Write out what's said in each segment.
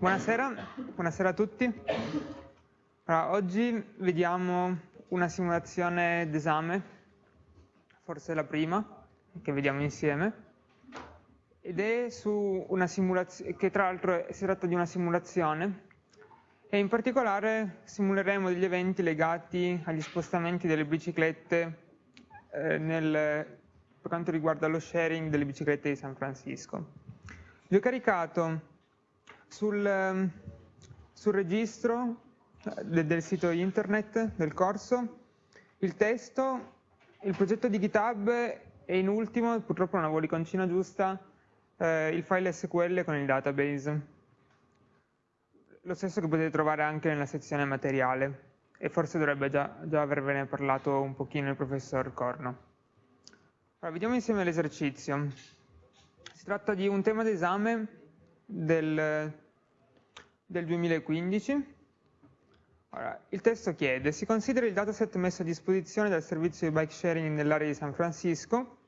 Buonasera, buonasera a tutti. Allora, oggi vediamo una simulazione d'esame, forse la prima, che vediamo insieme, ed è su una simulazione, che tra l'altro si tratta di una simulazione, e in particolare simuleremo degli eventi legati agli spostamenti delle biciclette eh, nel, per quanto riguarda lo sharing delle biciclette di San Francisco. Vi ho caricato sul, ehm, sul registro eh, del, del sito internet del corso il testo, il progetto di GitHub e in ultimo, purtroppo non avevo l'iconcina giusta, eh, il file SQL con il database. Lo stesso che potete trovare anche nella sezione materiale e forse dovrebbe già, già avervene parlato un pochino il professor Corno. Allora, vediamo insieme l'esercizio. Si tratta di un tema d'esame del, del 2015. Allora, il testo chiede, si considera il dataset messo a disposizione dal servizio di bike sharing nell'area di San Francisco.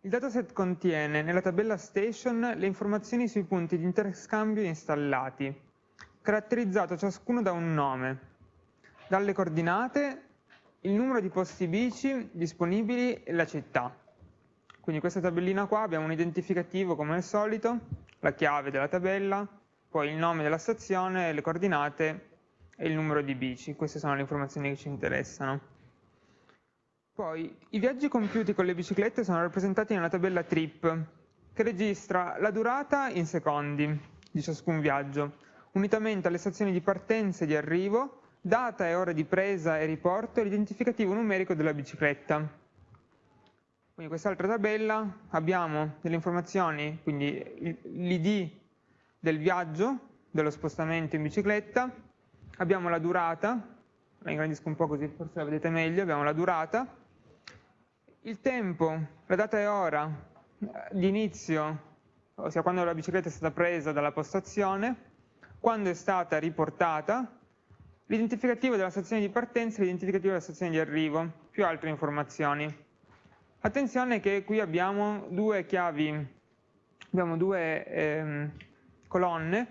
Il dataset contiene nella tabella station le informazioni sui punti di interscambio installati, caratterizzato ciascuno da un nome, dalle coordinate, il numero di posti bici disponibili e la città. Quindi questa tabellina qua abbiamo un identificativo come al solito, la chiave della tabella, poi il nome della stazione, le coordinate e il numero di bici. Queste sono le informazioni che ci interessano. Poi i viaggi compiuti con le biciclette sono rappresentati nella tabella trip, che registra la durata in secondi di ciascun viaggio, unitamente alle stazioni di partenza e di arrivo, data e ora di presa e riporto e l'identificativo numerico della bicicletta. Quindi quest'altra tabella abbiamo delle informazioni, quindi l'id del viaggio, dello spostamento in bicicletta, abbiamo la durata, la ingrandisco un po' così forse la vedete meglio, abbiamo la durata, il tempo, la data e ora di inizio, ossia quando la bicicletta è stata presa dalla postazione, quando è stata riportata, l'identificativo della stazione di partenza e l'identificativo della stazione di arrivo, più altre informazioni. Attenzione che qui abbiamo due chiavi, abbiamo due ehm, colonne,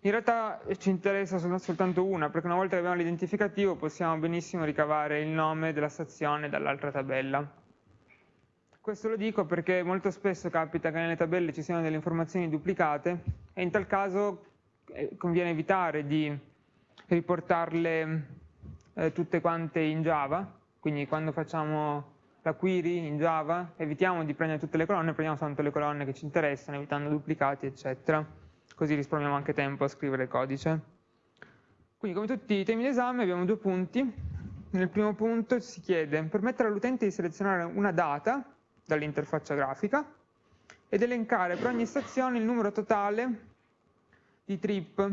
in realtà ci interessa soltanto una, perché una volta che abbiamo l'identificativo possiamo benissimo ricavare il nome della stazione dall'altra tabella. Questo lo dico perché molto spesso capita che nelle tabelle ci siano delle informazioni duplicate e in tal caso eh, conviene evitare di riportarle eh, tutte quante in Java, quindi quando facciamo la query in Java, evitiamo di prendere tutte le colonne, prendiamo soltanto le colonne che ci interessano, evitando duplicati, eccetera. Così risparmiamo anche tempo a scrivere il codice. Quindi come tutti i temi d'esame abbiamo due punti. Nel primo punto si chiede permettere all'utente di selezionare una data dall'interfaccia grafica ed elencare per ogni stazione il numero totale di trip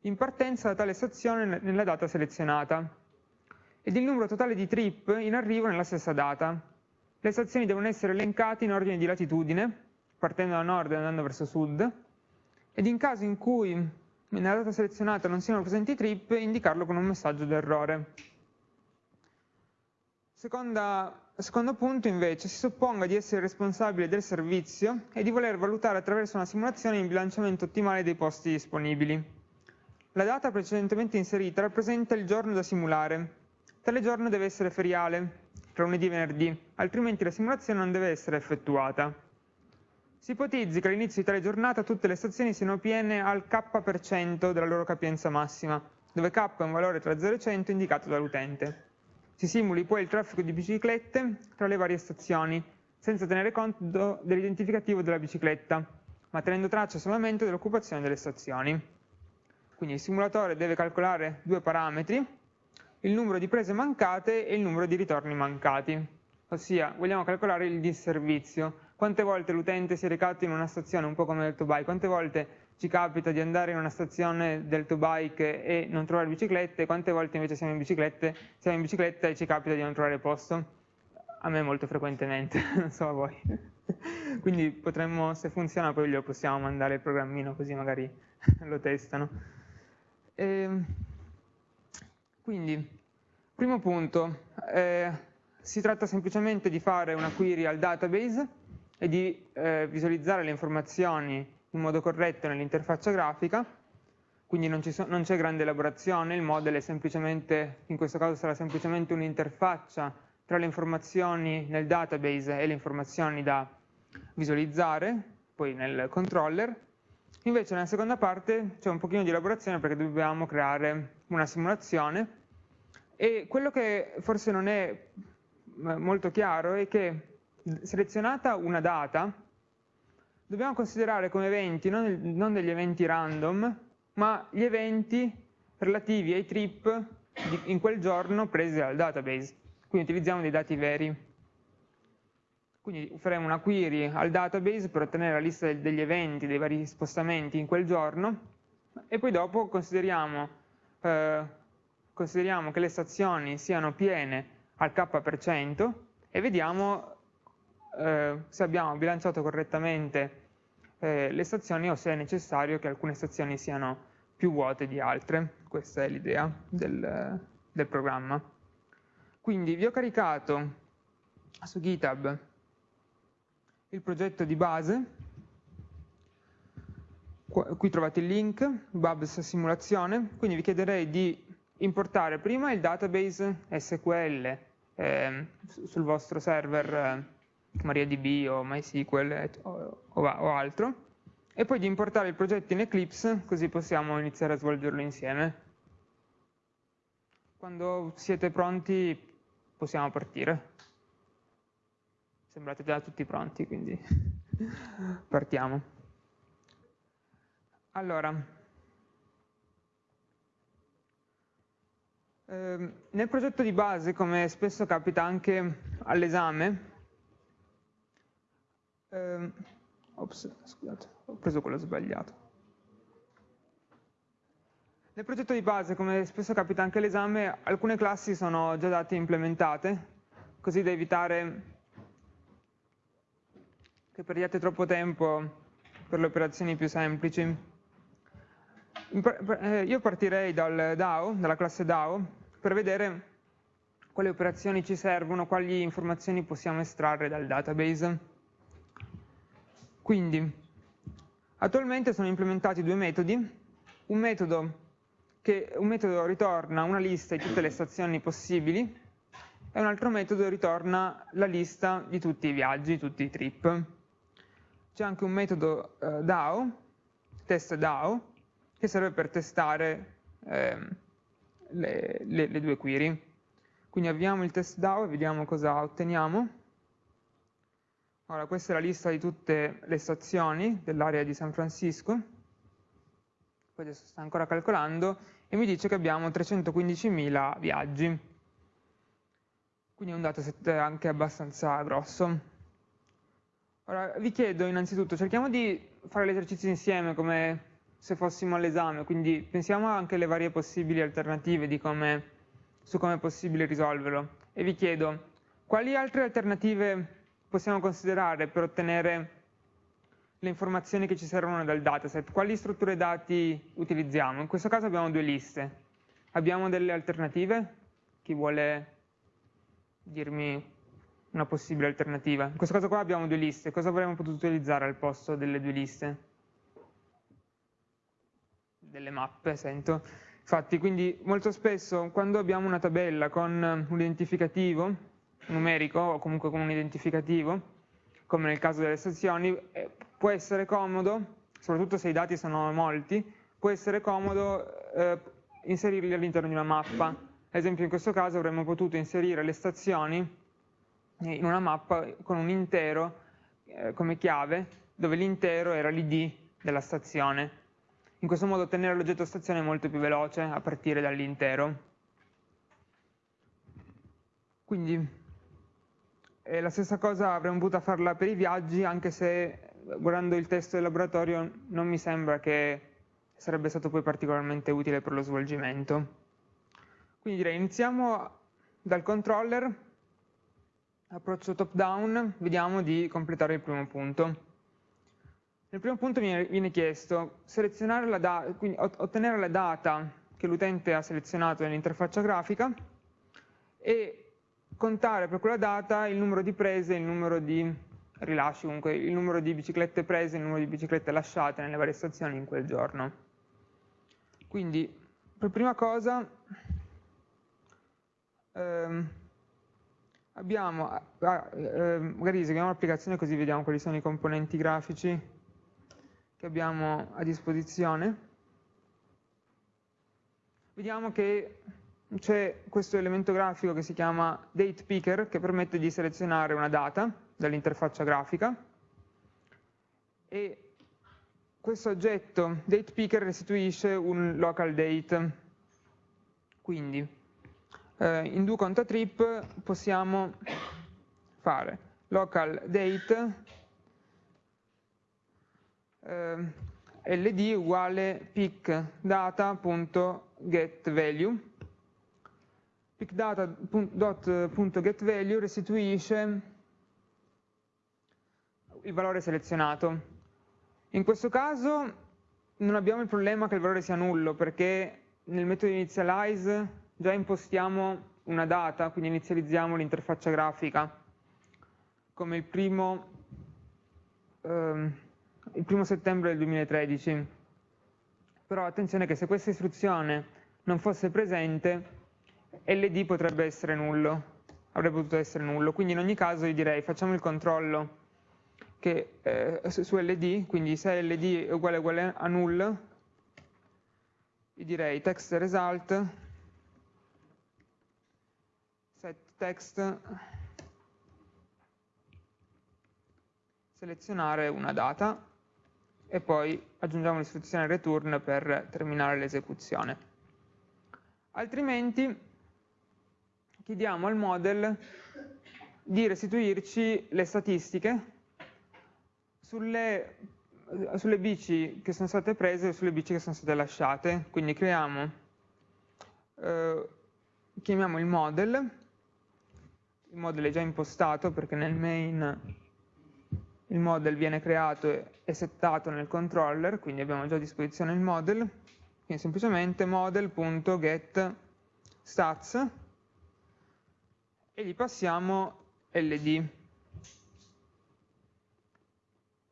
in partenza da tale stazione nella data selezionata ed il numero totale di trip in arrivo nella stessa data. Le stazioni devono essere elencate in ordine di latitudine, partendo da nord e andando verso sud, ed in caso in cui nella data selezionata non siano presenti trip, indicarlo con un messaggio d'errore. secondo punto invece, si supponga di essere responsabile del servizio e di voler valutare attraverso una simulazione il bilanciamento ottimale dei posti disponibili. La data precedentemente inserita rappresenta il giorno da simulare, Tale giorno deve essere feriale, tra lunedì e venerdì, altrimenti la simulazione non deve essere effettuata. Si ipotizzi che all'inizio di tale giornata tutte le stazioni siano piene al k% della loro capienza massima, dove k è un valore tra 0 e 100 indicato dall'utente. Si simuli poi il traffico di biciclette tra le varie stazioni, senza tenere conto dell'identificativo della bicicletta, ma tenendo traccia solamente dell'occupazione delle stazioni. Quindi il simulatore deve calcolare due parametri, il numero di prese mancate e il numero di ritorni mancati. Ossia, vogliamo calcolare il disservizio. Quante volte l'utente si è recato in una stazione, un po' come del Tobike, quante volte ci capita di andare in una stazione del Tobike e non trovare biciclette, quante volte invece siamo in, siamo in bicicletta e ci capita di non trovare posto? A me molto frequentemente, non so a voi. Quindi potremmo, se funziona, poi glielo possiamo mandare il programmino così magari lo testano. E ehm, quindi, primo punto, eh, si tratta semplicemente di fare una query al database e di eh, visualizzare le informazioni in modo corretto nell'interfaccia grafica, quindi non, c'è grande elaborazione, il model è semplicemente, in questo caso sarà semplicemente un'interfaccia tra le informazioni nel database e le informazioni da visualizzare, poi nel controller. Invece nella seconda parte c'è un pochino di elaborazione perché dobbiamo creare una simulazione e quello che forse non è molto chiaro è che selezionata una data, dobbiamo considerare come eventi non, non degli eventi random, ma gli eventi relativi ai trip di, in quel giorno presi dal database. Quindi utilizziamo dei dati veri. Quindi faremo una query al database per ottenere la lista degli eventi, dei vari spostamenti in quel giorno e poi dopo consideriamo, eh, consideriamo che le stazioni siano piene al k% e vediamo eh, se abbiamo bilanciato correttamente eh, le stazioni o se è necessario che alcune stazioni siano più vuote di altre. Questa è l'idea del, del programma. Quindi vi ho caricato su GitHub il progetto di base, qui trovate il link, Babs simulazione, quindi vi chiederei di importare prima il database SQL eh, sul vostro server eh, MariaDB o MySQL o, o, o altro, e poi di importare il progetto in Eclipse, così possiamo iniziare a svolgerlo insieme. Quando siete pronti possiamo partire. Sembrate già tutti pronti, quindi partiamo. Allora, ehm, nel progetto di base, come spesso capita anche all'esame, ehm, ops, scusate, ho preso quello sbagliato. Nel progetto di base, come spesso capita anche all'esame, alcune classi sono già date implementate, così da evitare che perdiate troppo tempo per le operazioni più semplici. Eh, io partirei dal DAO, dalla classe DAO, per vedere quali operazioni ci servono, quali informazioni possiamo estrarre dal database. Quindi, attualmente sono implementati due metodi, un metodo, che, un metodo ritorna una lista di tutte le stazioni possibili e un altro metodo ritorna la lista di tutti i viaggi, tutti i trip c'è anche un metodo eh, DAO, test DAO, che serve per testare eh, le, le, le, due query. Quindi avviamo il test DAO e vediamo cosa otteniamo. Ora, questa è la lista di tutte le stazioni dell'area di San Francisco. Poi adesso sta ancora calcolando e mi dice che abbiamo 315.000 viaggi. Quindi è un dataset anche abbastanza grosso. Ora, vi chiedo innanzitutto, cerchiamo di fare l'esercizio insieme come se fossimo all'esame, quindi pensiamo anche alle varie possibili alternative come, su come è possibile risolverlo. E vi chiedo, quali altre alternative possiamo considerare per ottenere le informazioni che ci servono dal dataset? Quali strutture dati utilizziamo? In questo caso abbiamo due liste. Abbiamo delle alternative? Chi vuole dirmi una possibile alternativa. In questo caso qua abbiamo due liste, cosa avremmo potuto utilizzare al posto delle due liste? Delle mappe, sento. Infatti, quindi molto spesso quando abbiamo una tabella con un identificativo numerico o comunque con un identificativo, come nel caso delle stazioni, eh, può essere comodo, soprattutto se i dati sono molti, può essere comodo eh, inserirli all'interno di una mappa. Ad esempio in questo caso avremmo potuto inserire le stazioni in una mappa con un intero eh, come chiave, dove l'intero era l'id della stazione. In questo modo ottenere l'oggetto stazione è molto più veloce a partire dall'intero. Quindi eh, la stessa cosa avremmo potuto farla per i viaggi, anche se guardando il testo del laboratorio non mi sembra che sarebbe stato poi particolarmente utile per lo svolgimento. Quindi direi iniziamo dal controller approccio top down, vediamo di completare il primo punto. Nel primo punto viene, chiesto la ottenere la data che l'utente ha selezionato nell'interfaccia grafica e contare per quella data il numero di prese il numero di rilasci comunque il numero di biciclette prese, il numero di biciclette lasciate nelle varie stazioni in quel giorno. Quindi, per prima cosa, ehm, abbiamo, eh, magari eseguiamo l'applicazione così vediamo quali sono i componenti grafici che abbiamo a disposizione. Vediamo che c'è questo elemento grafico che si chiama datePicker che permette di selezionare una data dall'interfaccia grafica e questo oggetto datePicker restituisce un local date. Quindi eh, in do conta trip possiamo fare local date eh, ld uguale pick data.getValue pickdata.getValue restituisce il valore selezionato. In questo caso non abbiamo il problema che il valore sia nullo, perché nel metodo initialize già impostiamo una data, quindi inizializziamo l'interfaccia grafica come il primo, ehm, il primo settembre del 2013. Però attenzione che se questa istruzione non fosse presente, LD potrebbe essere nullo, avrebbe potuto essere nullo, quindi in ogni caso io direi facciamo il controllo che, eh, su LD, quindi se LD è uguale, uguale a null, io direi text result, set text, selezionare una data e poi aggiungiamo l'istruzione return per terminare l'esecuzione. Altrimenti chiediamo al model di restituirci le statistiche sulle, sulle bici che sono state prese e sulle bici che sono state lasciate. Quindi creiamo, eh, chiamiamo il model, il model è già impostato perché nel main il model viene creato e settato nel controller, quindi abbiamo già a disposizione il model, quindi semplicemente model.getStats e gli passiamo ld.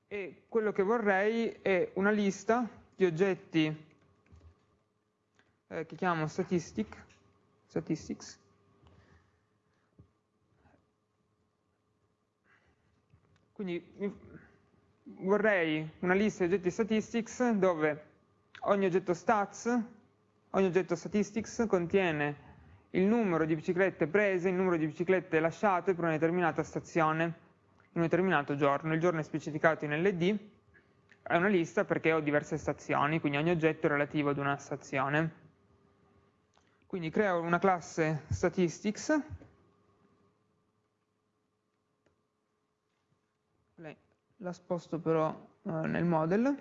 E quello che vorrei è una lista di oggetti eh, che chiamo statistic, statistics, quindi vorrei una lista di oggetti statistics dove ogni oggetto stats, ogni oggetto statistics contiene il numero di biciclette prese, il numero di biciclette lasciate per una determinata stazione, in un determinato giorno. Il giorno è specificato in LD, è una lista perché ho diverse stazioni, quindi ogni oggetto è relativo ad una stazione. Quindi creo una classe statistics, la sposto però eh, nel model,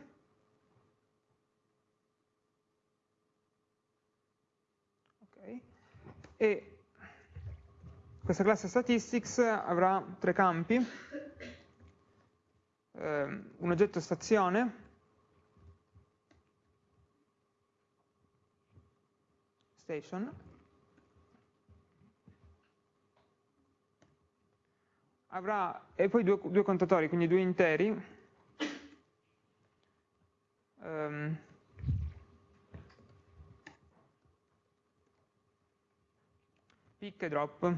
e questa classe statistics avrà tre campi, eh, un oggetto stazione, station, avrà, e poi due, due contatori, quindi due interi, um, pick e drop.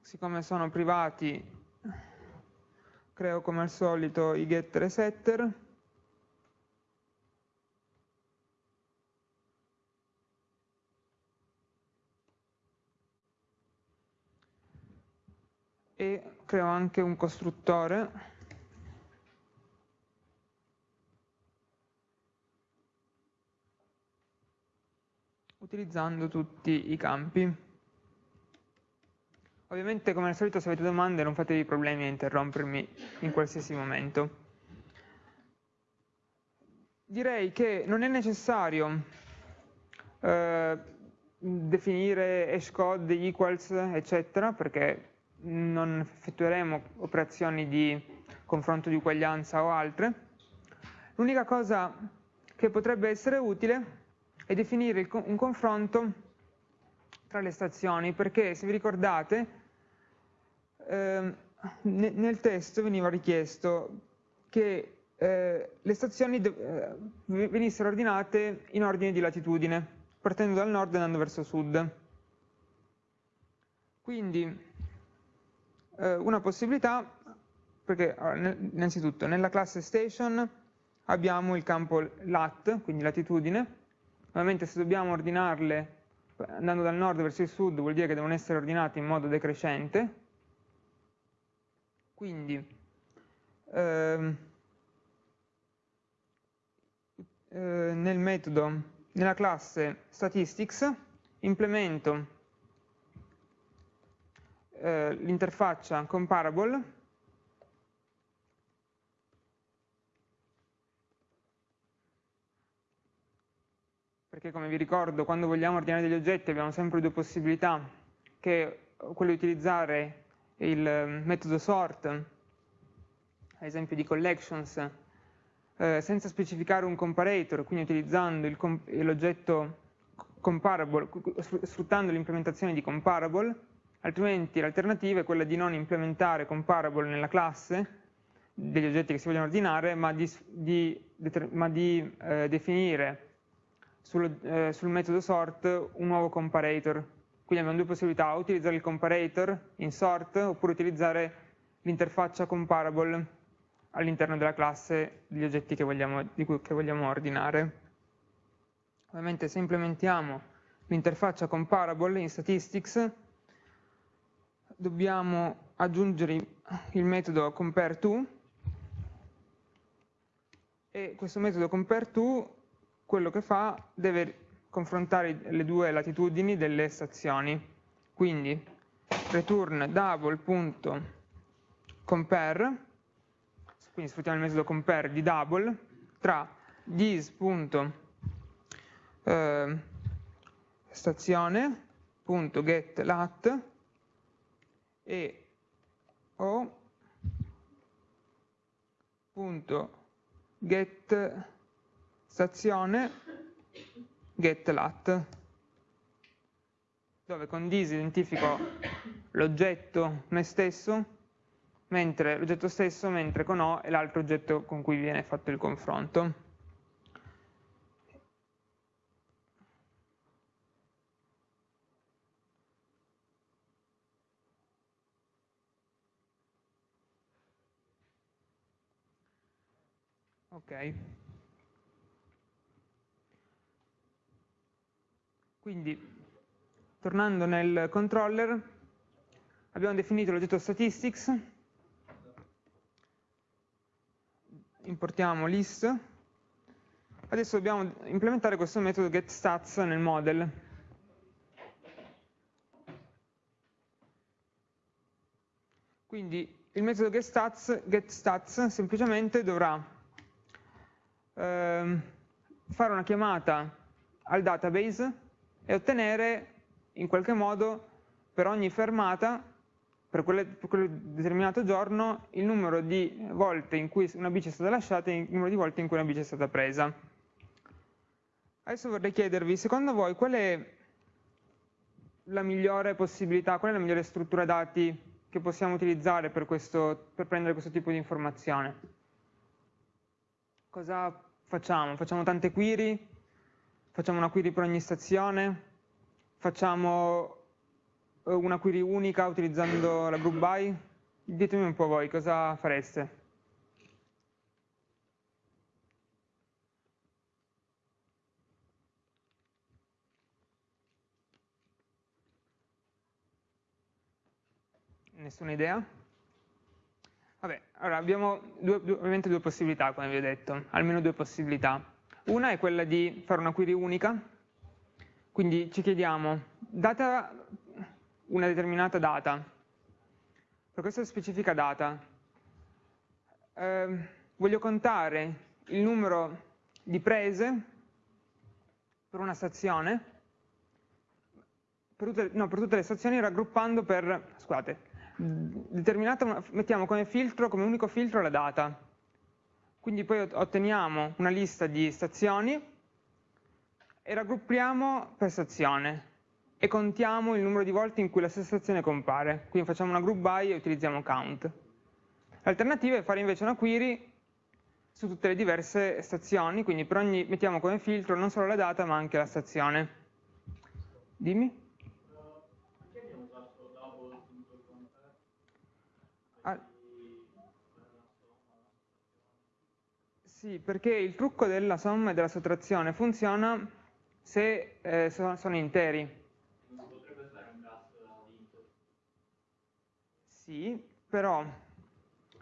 Siccome sono privati, creo come al solito i getter e setter. E creo anche un costruttore utilizzando tutti i campi. Ovviamente come al solito se avete domande non fatevi problemi a interrompermi in qualsiasi momento. Direi che non è necessario eh, definire hashcode equals eccetera perché non effettueremo operazioni di confronto di uguaglianza o altre. L'unica cosa che potrebbe essere utile e definire un confronto tra le stazioni, perché se vi ricordate eh, nel testo veniva richiesto che eh, le stazioni eh, venissero ordinate in ordine di latitudine, partendo dal nord e andando verso sud. Quindi eh, una possibilità, perché innanzitutto nella classe station abbiamo il campo lat, quindi latitudine, ovviamente se dobbiamo ordinarle andando dal nord verso il sud vuol dire che devono essere ordinate in modo decrescente, quindi ehm, eh, nel metodo, nella classe statistics, implemento eh, l'interfaccia comparable perché come vi ricordo quando vogliamo ordinare degli oggetti abbiamo sempre due possibilità che quella di utilizzare il metodo sort, ad esempio di collections, eh, senza specificare un comparator, quindi utilizzando l'oggetto comparable, sfruttando l'implementazione di comparable, altrimenti l'alternativa è quella di non implementare comparable nella classe degli oggetti che si vogliono ordinare, ma di, di, ma di eh, definire sul, eh, sul metodo sort un nuovo comparator quindi abbiamo due possibilità, utilizzare il comparator in sort oppure utilizzare l'interfaccia comparable all'interno della classe degli oggetti che vogliamo, cui, che vogliamo ordinare. Ovviamente se implementiamo l'interfaccia comparable in statistics dobbiamo aggiungere il metodo compareTo e questo metodo compareTo quello che fa deve confrontare le due latitudini delle stazioni. Quindi return double.compare, quindi sfruttiamo il metodo compare di double, tra dis.stazione.getLat eh, e o.getStazione getLat, dove con dis identifico l'oggetto me stesso, mentre l'oggetto stesso, mentre con O è l'altro oggetto con cui viene fatto il confronto. Ok. Quindi, tornando nel controller, abbiamo definito l'oggetto statistics, importiamo list, adesso dobbiamo implementare questo metodo getStats nel model. Quindi il metodo getStats, getStats semplicemente dovrà eh, fare una chiamata al database e ottenere in qualche modo per ogni fermata, per, quelle, per quel determinato giorno, il numero di volte in cui una bici è stata lasciata e il numero di volte in cui una bici è stata presa. Adesso vorrei chiedervi, secondo voi, qual è la migliore possibilità, qual è la migliore struttura dati che possiamo utilizzare per, questo, per prendere questo tipo di informazione? Cosa facciamo? Facciamo tante query? Facciamo una query per ogni stazione, facciamo eh, una query unica utilizzando la group by, ditemi un po' voi cosa fareste. Nessuna idea? Vabbè, allora abbiamo due, due, ovviamente due possibilità, come vi ho detto, almeno due possibilità. Una è quella di fare una query unica, quindi ci chiediamo, data una determinata data, per questa specifica data, eh, voglio contare il numero di prese per una stazione, per tutte, no, per tutte le stazioni raggruppando per, scusate, determinata, mettiamo come filtro, come unico filtro la data, quindi poi otteniamo una lista di stazioni e raggruppiamo per stazione. e contiamo il numero di volte in cui la stessa stazione compare. Quindi facciamo una group by e utilizziamo count. L'alternativa è fare invece una query su tutte le diverse stazioni, quindi per ogni mettiamo come filtro non solo la data ma anche la stazione. Dimmi. Ah. Sì, perché il trucco della somma e della sottrazione funziona se eh, sono interi. Sì, però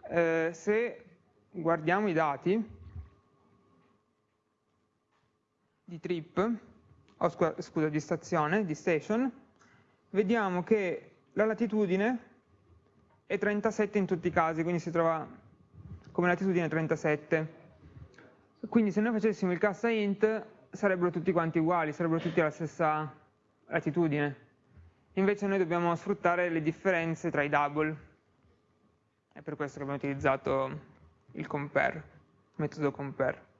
eh, se guardiamo i dati di trip, oh, scusa, scusa, di stazione, di station, vediamo che la latitudine è 37 in tutti i casi, quindi si trova come latitudine 37. Quindi se noi facessimo il cassa int sarebbero tutti quanti uguali, sarebbero tutti alla stessa latitudine. Invece noi dobbiamo sfruttare le differenze tra i double. È per questo che abbiamo utilizzato il compare, il metodo compare.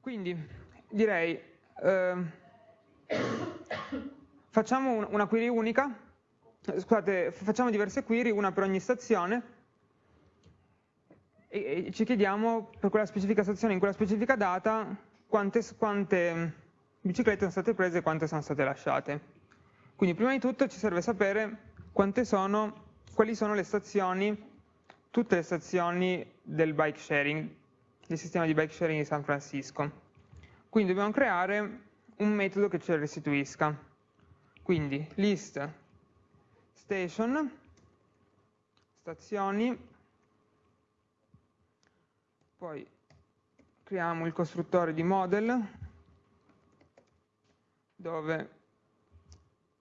Quindi direi, eh, facciamo una query unica, scusate, facciamo diverse query, una per ogni stazione, e, ci chiediamo per quella specifica stazione, in quella specifica data, quante, quante biciclette sono state prese e quante sono state lasciate. Quindi prima di tutto ci serve sapere sono, quali sono le stazioni, tutte le stazioni del bike sharing, del sistema di bike sharing di San Francisco. Quindi dobbiamo creare un metodo che ce le restituisca. Quindi list station, stazioni, poi creiamo il costruttore di model dove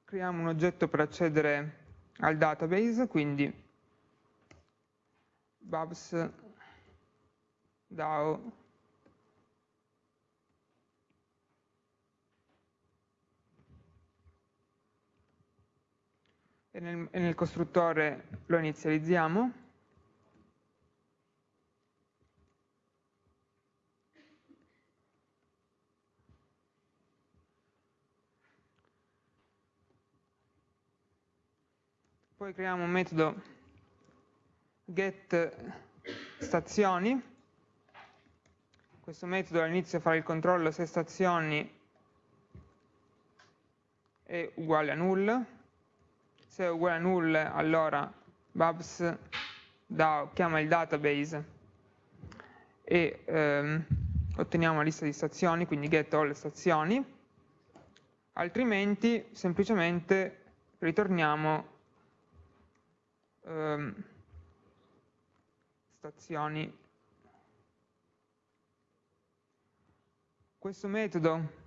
creiamo un oggetto per accedere al database, quindi babs DAO e nel, e nel costruttore lo inizializziamo poi creiamo un metodo get stazioni, questo metodo all'inizio farà il controllo se stazioni è uguale a null, se è uguale a null allora babs da, chiama il database e ehm, otteniamo la lista di stazioni, quindi get all stazioni, altrimenti semplicemente ritorniamo ehm, stazioni. Questo metodo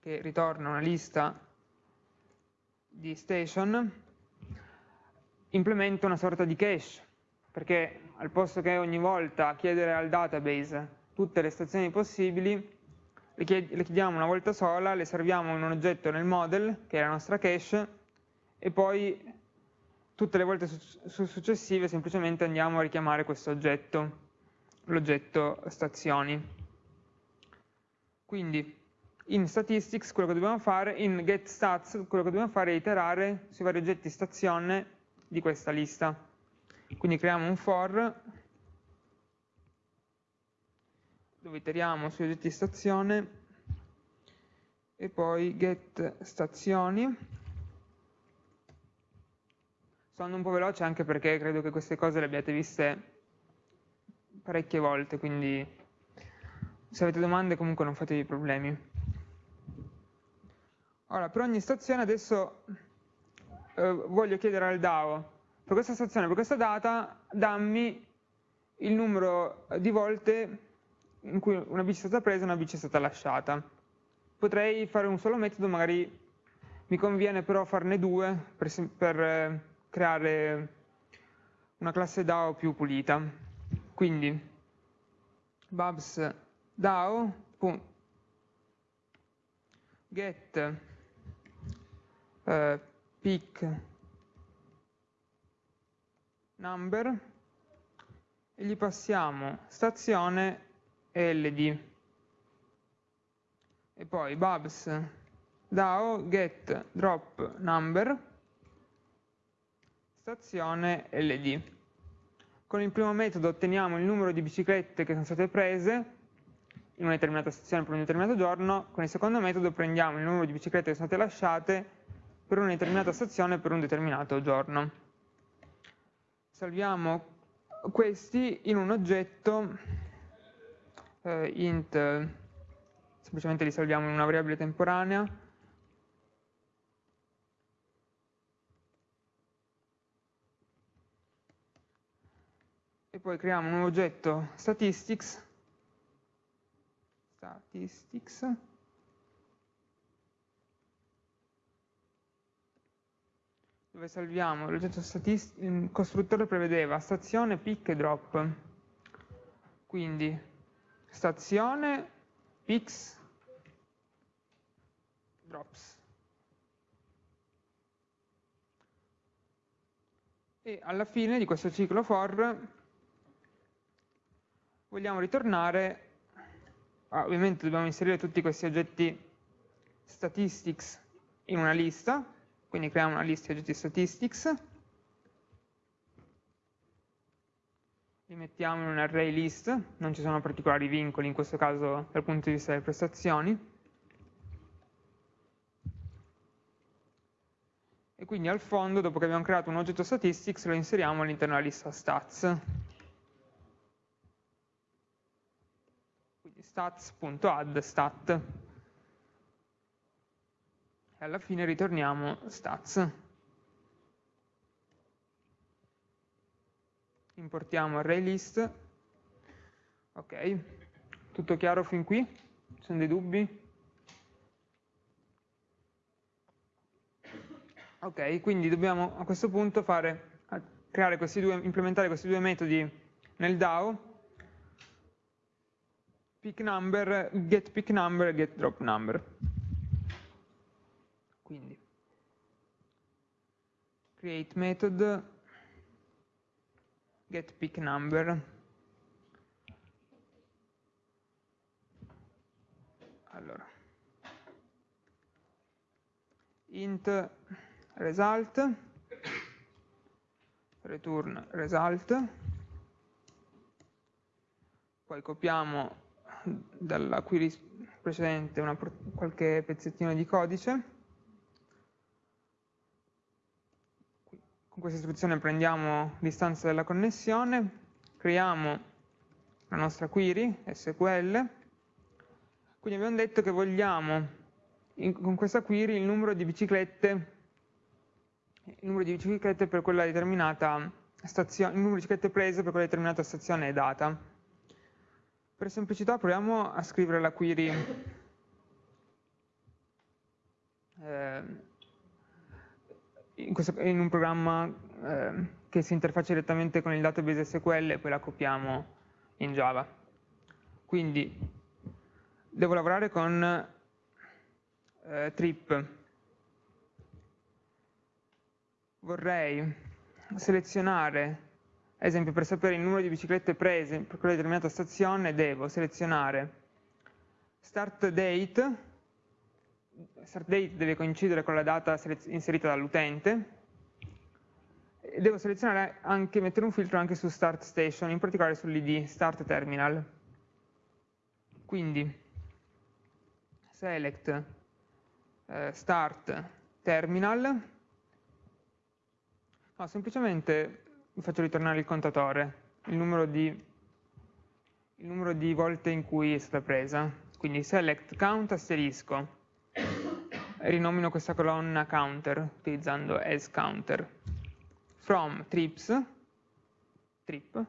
che ritorna una lista di station implementa una sorta di cache perché al posto che ogni volta chiedere al database tutte le stazioni possibili le, chiediamo una volta sola, le serviamo in un oggetto nel model che è la nostra cache e poi tutte le volte su successive semplicemente andiamo a richiamare questo oggetto, l'oggetto stazioni. Quindi in statistics quello che dobbiamo fare, in getStats quello che dobbiamo fare è iterare sui vari oggetti stazione di questa lista. Quindi creiamo un for dove iteriamo sugli oggetti stazione e poi get stazioni Sto andando un po' veloce anche perché credo che queste cose le abbiate viste parecchie volte, quindi se avete domande comunque non fatevi problemi. Ora, per ogni stazione adesso eh, voglio chiedere al DAO, per questa stazione, per questa data, dammi il numero di volte in cui una bici è stata presa e una bici è stata lasciata. Potrei fare un solo metodo, magari mi conviene però farne due per, per eh, creare una classe DAO più pulita. Quindi babs DAO get eh, pick number e gli passiamo stazione LD. e poi babs DAO get drop number stazione LD. Con il primo metodo otteniamo il numero di biciclette che sono state prese in una determinata stazione per un determinato giorno, con il secondo metodo prendiamo il numero di biciclette che sono state lasciate per una determinata stazione per un determinato giorno. Salviamo questi in un oggetto eh, int, semplicemente li salviamo in una variabile temporanea, e poi creiamo un oggetto statistics, statistics dove salviamo l'oggetto il costruttore prevedeva stazione, pick e drop. Quindi stazione, picks, drops. E alla fine di questo ciclo for vogliamo ritornare, ah, ovviamente dobbiamo inserire tutti questi oggetti statistics in una lista, quindi creiamo una lista di oggetti statistics, li mettiamo in un array list, non ci sono particolari vincoli in questo caso dal punto di vista delle prestazioni, e quindi al fondo, dopo che abbiamo creato un oggetto statistics, lo inseriamo all'interno della lista stats. Quindi stats.add stat e alla fine ritorniamo stats. Importiamo ArrayList. Ok, tutto chiaro fin qui? Ci sono dei dubbi? Ok, quindi dobbiamo a questo punto fare, questi due, implementare questi due metodi nel DAO, pick number, get pick number e get drop number. Quindi create method get pick number allora int result return result poi copiamo dalla query precedente una, qualche pezzettino di codice Con questa istruzione prendiamo l'istanza della connessione, creiamo la nostra query SQL, quindi abbiamo detto che vogliamo in, con questa query il numero di biciclette il numero di biciclette per quella determinata stazione, il numero di biciclette prese per quella determinata stazione e data. Per semplicità proviamo a scrivere la query eh, in, questo, in un programma eh, che si interfaccia direttamente con il database SQL e poi la copiamo in Java. Quindi devo lavorare con eh, trip. Vorrei selezionare, ad esempio per sapere il numero di biciclette prese per quella determinata stazione, devo selezionare start date. Start date deve coincidere con la data inserita dall'utente, devo selezionare anche, mettere un filtro anche su start station, in particolare sull'id start terminal. Quindi select eh, start terminal, no, semplicemente faccio ritornare il contatore, il numero di, il numero di volte in cui è stata presa. Quindi select count asterisco. Rinomino questa colonna counter utilizzando as counter. From trips trip.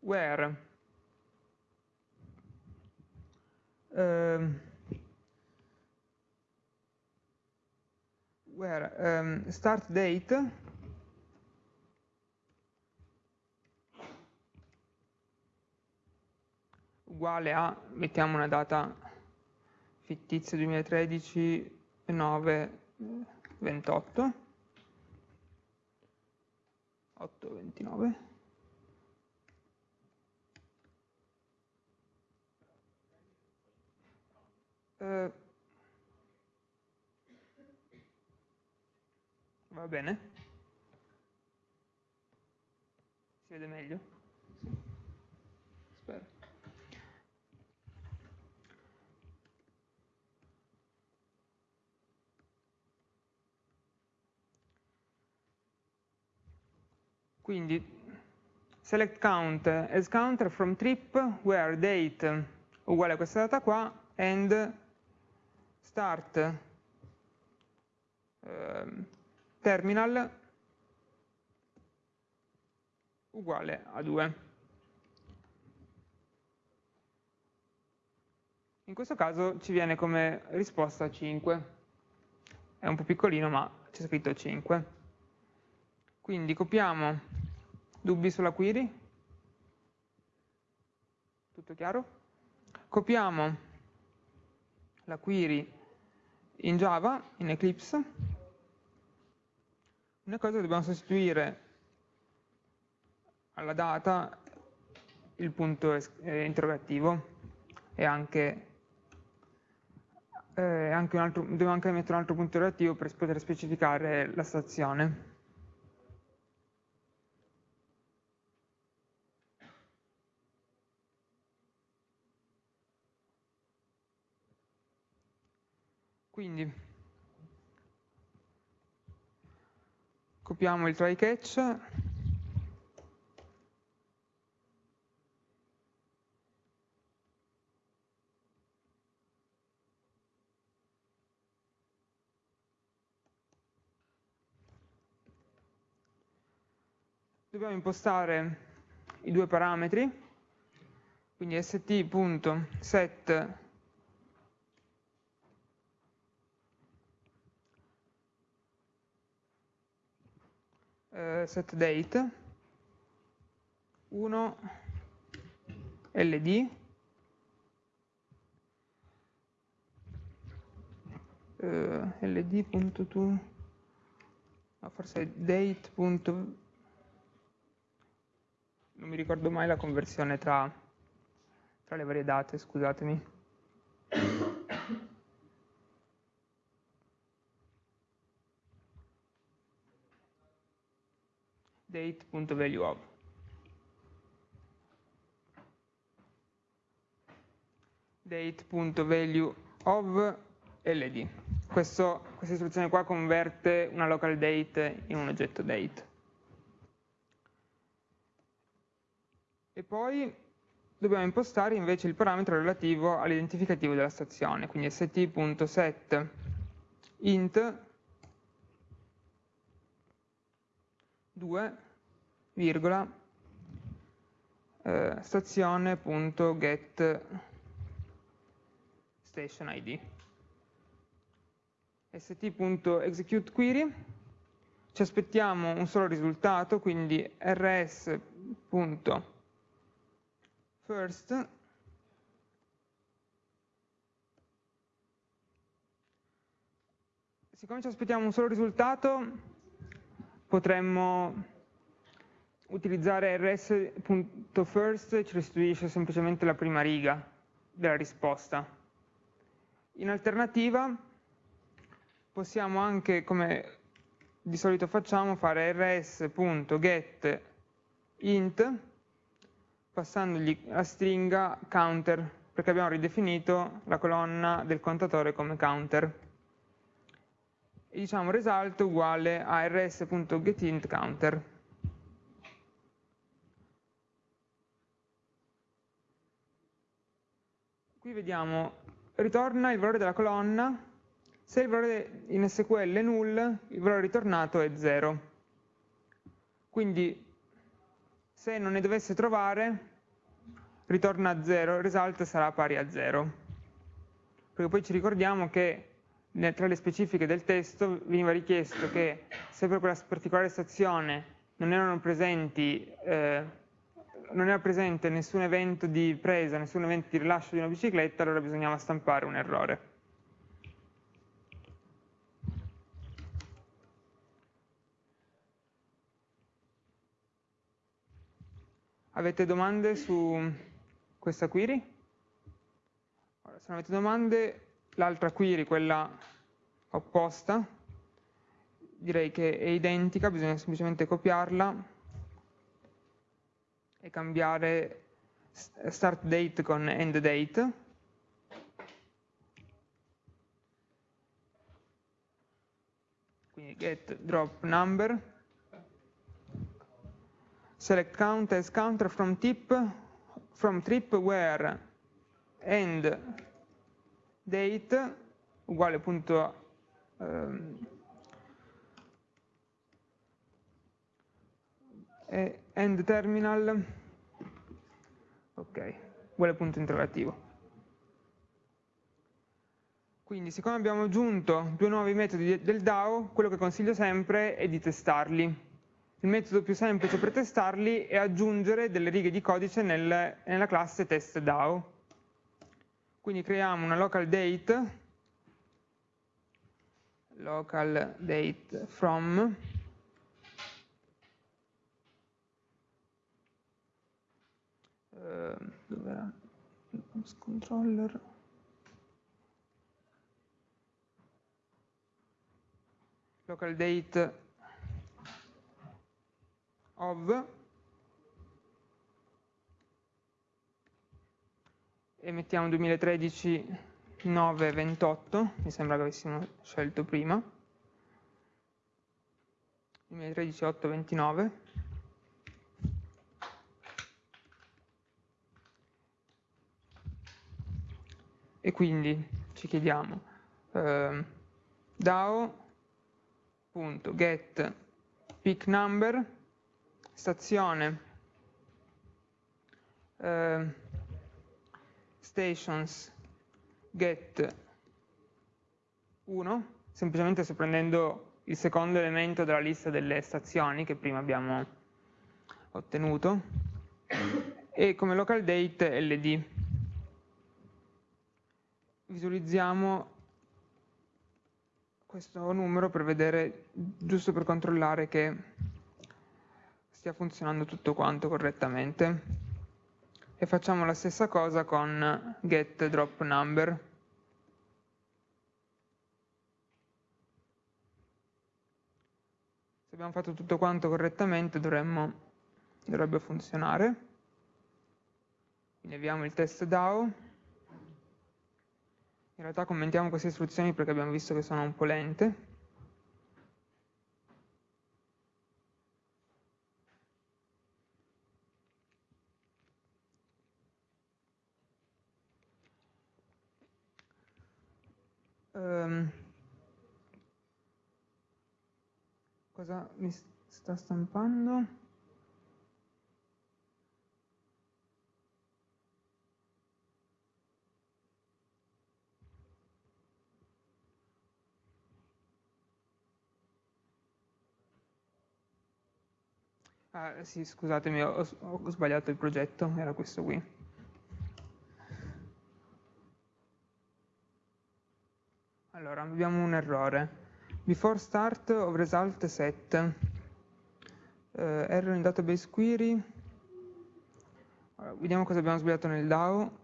Where? Um, where? Um, start date uguale a mettiamo una data fittizia 2013 9 28 8 29 Eh, va bene? Si vede meglio? Quindi select count as counter from trip where date uguale a questa data qua and start eh, terminal uguale a 2. In questo caso ci viene come risposta 5. È un po' piccolino ma c'è scritto 5. Quindi copiamo dubbi sulla query, tutto chiaro? Copiamo la query in Java, in Eclipse, una cosa dobbiamo sostituire alla data il punto eh, interrogativo e anche, eh, anche altro, dobbiamo anche mettere un altro punto interrogativo per poter specificare la stazione. Quindi copiamo il try catch. Dobbiamo impostare i due parametri quindi st.set eh, set date 1 ld eh, ld.to no, forse date. non mi ricordo mai la conversione tra, tra le varie date, scusatemi. date.valueOf. date.valueOf ld. Questo, questa istruzione qua converte una local date in un oggetto date. E poi dobbiamo impostare invece il parametro relativo all'identificativo della stazione, quindi st.set int 2, virgola, eh, stazione.get station id. st.executeQuery, ci aspettiamo un solo risultato, quindi rs.first siccome ci aspettiamo un solo risultato potremmo utilizzare rs.first ci restituisce semplicemente la prima riga della risposta. In alternativa possiamo anche, come di solito facciamo, fare rs.get int passandogli la stringa counter perché abbiamo ridefinito la colonna del contatore come counter e diciamo result uguale a rs.getIntCounter. Qui vediamo, ritorna il valore della colonna, se il valore in SQL è null, il valore ritornato è 0. Quindi se non ne dovesse trovare, ritorna 0, il result sarà pari a 0. Perché poi ci ricordiamo che tra le specifiche del testo veniva richiesto che se per quella particolare stazione non erano presenti eh, non era presente nessun evento di presa, nessun evento di rilascio di una bicicletta, allora bisognava stampare un errore. Avete domande su questa query? Allora, se non avete domande l'altra query, quella opposta, direi che è identica, bisogna semplicemente copiarla e cambiare start date con end date. Quindi get drop number, select count as counter from tip, from trip where end date uguale appunto um, end terminal, ok, uguale punto interrogativo. Quindi siccome abbiamo aggiunto due nuovi metodi del DAO, quello che consiglio sempre è di testarli. Il metodo più semplice per testarli è aggiungere delle righe di codice nel, nella classe test DAO. Quindi creiamo una local date, local date from, eh, dove era? controller local date of e mettiamo 2013 928 mi sembra che avessimo scelto prima. 2013 829 e quindi ci chiediamo eh, DAO.get pick number stazione eh, stations. Get. 1 semplicemente sto prendendo il secondo elemento della lista delle stazioni che prima abbiamo ottenuto. E come local date ld visualizziamo questo numero per vedere, giusto per controllare che stia funzionando tutto quanto correttamente. E facciamo la stessa cosa con get drop number. Se abbiamo fatto tutto quanto correttamente dovremmo, dovrebbe funzionare. Quindi avviamo il test DAO. In realtà commentiamo queste istruzioni perché abbiamo visto che sono un po' lente. Um, cosa mi sta stampando? Ah, sì, scusatemi, ho, ho sbagliato il progetto, era questo qui. Allora, abbiamo un errore. Before start of result set. Uh, error in database query. Allora, vediamo cosa abbiamo sbagliato nel DAO.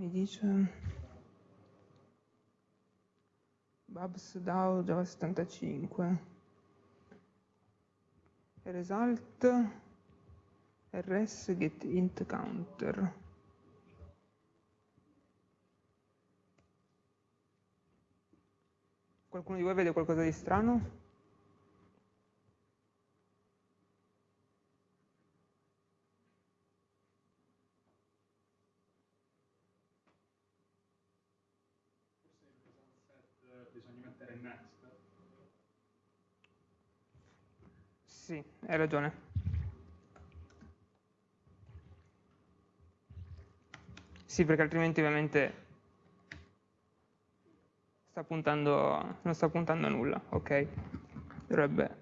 mi dice Babs DAO Java 75 result rs get int counter qualcuno di voi vede qualcosa di strano? Sì, hai ragione. Sì, perché altrimenti ovviamente sta puntando, non sta puntando a nulla, ok? Dovrebbe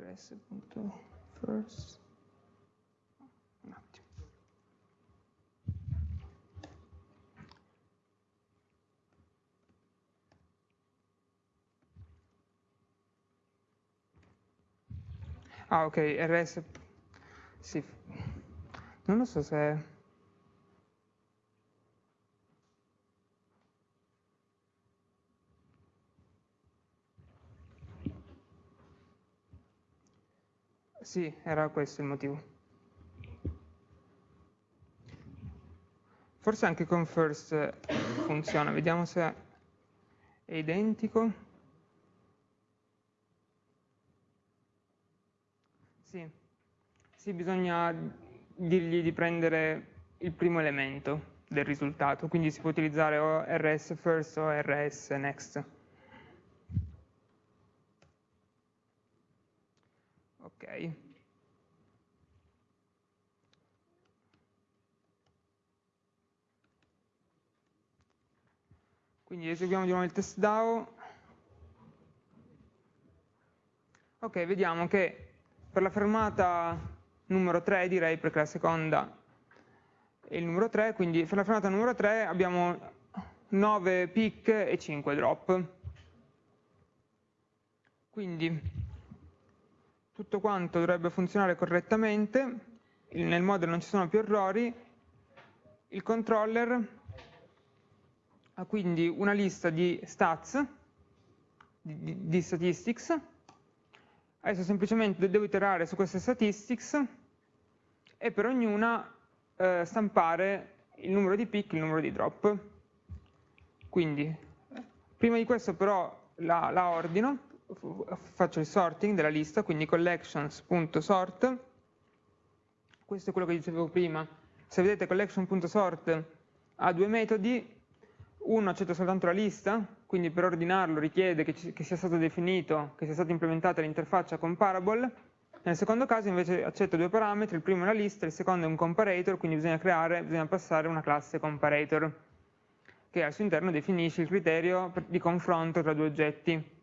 rs.first un attimo. Ah ok, rs sì non lo so se... Sì, era questo il motivo. Forse anche con first funziona, vediamo se è identico. Sì, sì bisogna dirgli di prendere il primo elemento del risultato, quindi si può utilizzare o rs first o rs next. Ok. Quindi eseguiamo di nuovo il test DAO. Ok, vediamo che per la fermata numero 3 direi, perché la seconda. È il numero 3, quindi per la fermata numero 3 abbiamo 9 pick e 5 drop. Quindi tutto quanto dovrebbe funzionare correttamente, nel model non ci sono più errori, il controller ha quindi una lista di stats, di, di statistics, adesso semplicemente devo iterare su queste statistics e per ognuna eh, stampare il numero di pick e il numero di drop. Quindi, prima di questo però la, la ordino, faccio il sorting della lista, quindi collections.sort, questo è quello che dicevo prima, se vedete collection.sort ha due metodi, uno accetta soltanto la lista, quindi per ordinarlo richiede che, ci, che sia stato definito, che sia stata implementata l'interfaccia comparable, nel secondo caso invece accetta due parametri, il primo è la lista, il secondo è un comparator, quindi bisogna creare, bisogna passare una classe comparator, che al suo interno definisce il criterio di confronto tra due oggetti.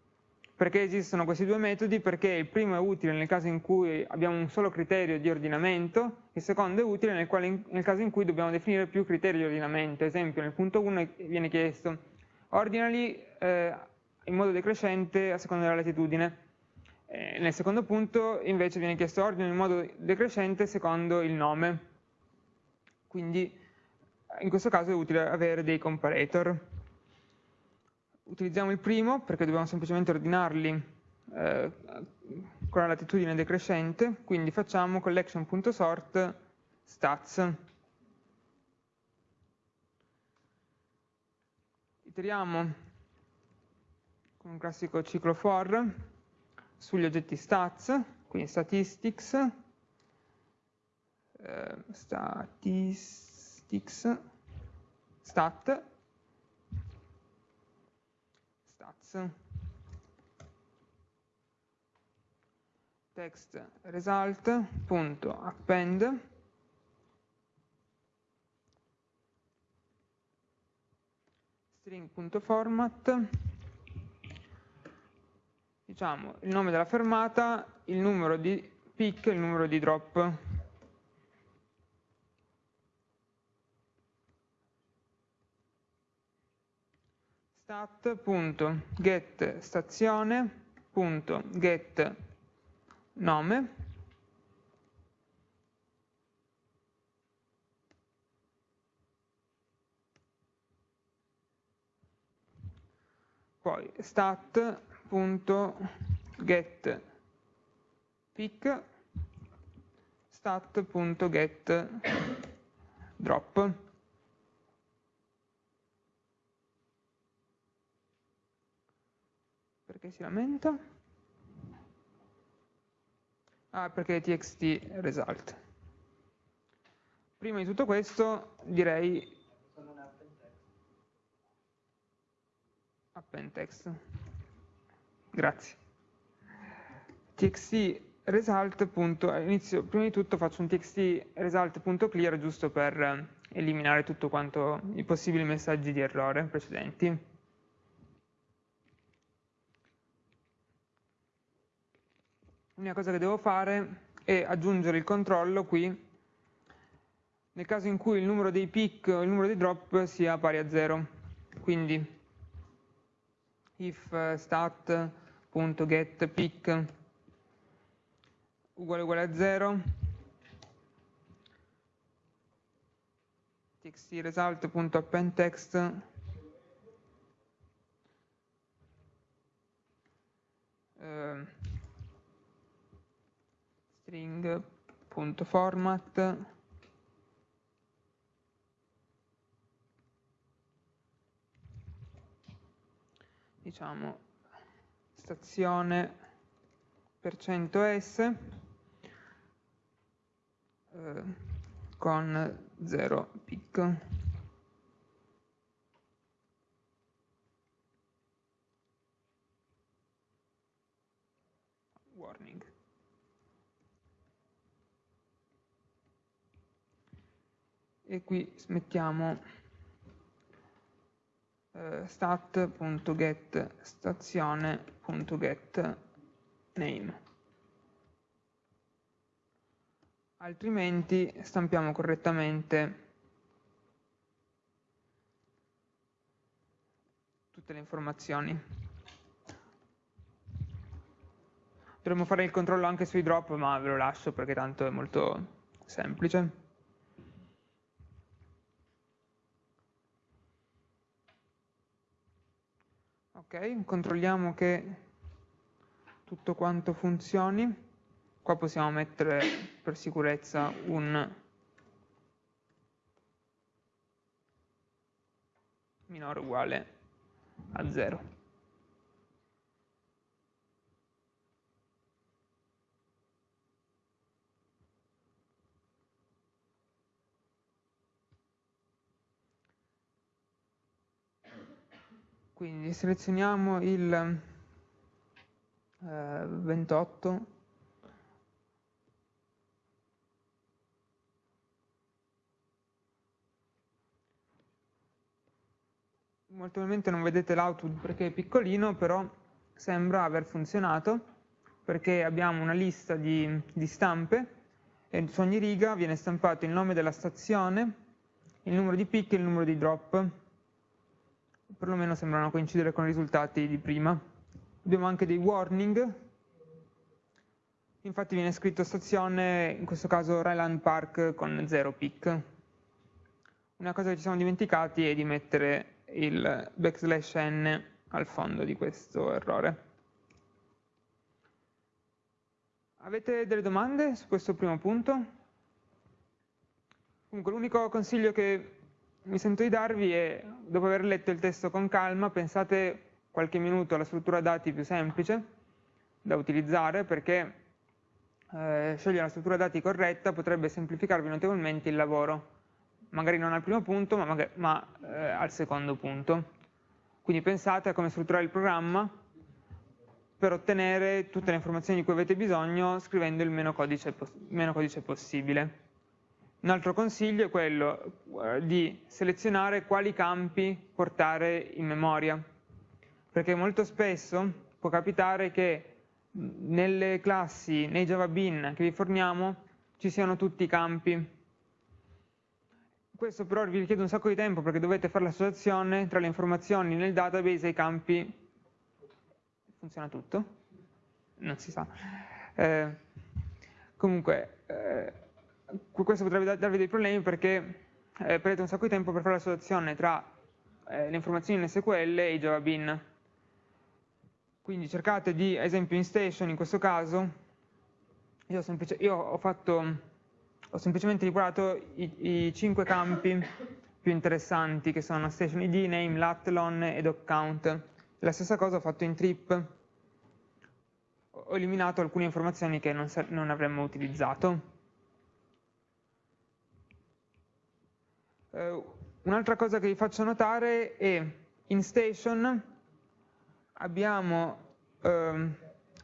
Perché esistono questi due metodi? Perché il primo è utile nel caso in cui abbiamo un solo criterio di ordinamento, il secondo è utile nel, quale, nel caso in cui dobbiamo definire più criteri di ordinamento. Ad esempio nel punto 1 viene chiesto ordinali eh, in modo decrescente a seconda della latitudine. Eh, nel secondo punto invece viene chiesto ordine in modo decrescente secondo il nome. Quindi in questo caso è utile avere dei comparator utilizziamo il primo perché dobbiamo semplicemente ordinarli eh, con la latitudine decrescente, quindi facciamo collection.sort stats. Iteriamo con un classico ciclo for sugli oggetti stats, quindi statistics, eh, statistics, stat, text. Result.append string.format diciamo il nome della fermata, il numero di pick il numero di drop. stat.get stazione.get nome. Poi stat.get pick stat.get drop Perché si lamenta? Ah, perché txt result. Prima di tutto questo direi append text. Grazie. txt result. Prima di tutto faccio un txt result.clear giusto per eliminare tutto quanto i possibili messaggi di errore precedenti. L'unica cosa che devo fare è aggiungere il controllo qui nel caso in cui il numero dei pick o il numero dei drop sia pari a 0 quindi if stat.getPick uguale uguale a 0 txt result.append text. Eh, string.format diciamo stazione per cento %s eh, con 0 pic warning e qui mettiamo eh, stat.get stazione.get name. Altrimenti stampiamo correttamente tutte le informazioni. Dovremmo fare il controllo anche sui drop ma ve lo lascio perché tanto è molto semplice ok, controlliamo che tutto quanto funzioni. Qua possiamo mettere per sicurezza un minore uguale a 0 quindi selezioniamo il eh, 28 molto probabilmente non vedete l'output perché è piccolino però sembra aver funzionato perché abbiamo una lista di, di stampe e su ogni riga viene stampato il nome della stazione il numero di pick e il numero di drop perlomeno sembrano coincidere con i risultati di prima. Abbiamo anche dei warning, infatti viene scritto stazione, in questo caso Ryland Park con 0 pick. Una cosa che ci siamo dimenticati è di mettere il backslash n al fondo di questo errore. Avete delle domande su questo primo punto? Comunque l'unico consiglio che mi sento di darvi è, dopo aver letto il testo con calma, pensate qualche minuto alla struttura dati più semplice da utilizzare perché eh, scegliere la struttura dati corretta potrebbe semplificarvi notevolmente il lavoro, magari non al primo punto ma, magari, ma eh, al secondo punto. Quindi pensate a come strutturare il programma per ottenere tutte le informazioni di cui avete bisogno scrivendo il meno codice, meno codice possibile. Un altro consiglio è quello eh, di selezionare quali campi portare in memoria, perché molto spesso può capitare che nelle classi, nei Java Bin che vi forniamo, ci siano tutti i campi. Questo però vi richiede un sacco di tempo perché dovete fare l'associazione tra le informazioni nel database e i campi. Funziona tutto? Non si sa. Eh, comunque, eh, questo potrebbe darvi dei problemi perché eh, perdete un sacco di tempo per fare l'associazione tra eh, le informazioni in SQL e i Java Bin. Quindi cercate di, ad esempio in station in questo caso, io, semplice, io ho, fatto, ho semplicemente riguardato i, i 5 campi più interessanti che sono station id, name, latlon e doc count. La stessa cosa ho fatto in trip, ho eliminato alcune informazioni che non, non avremmo utilizzato. Eh, Un'altra cosa che vi faccio notare è in station abbiamo, ehm,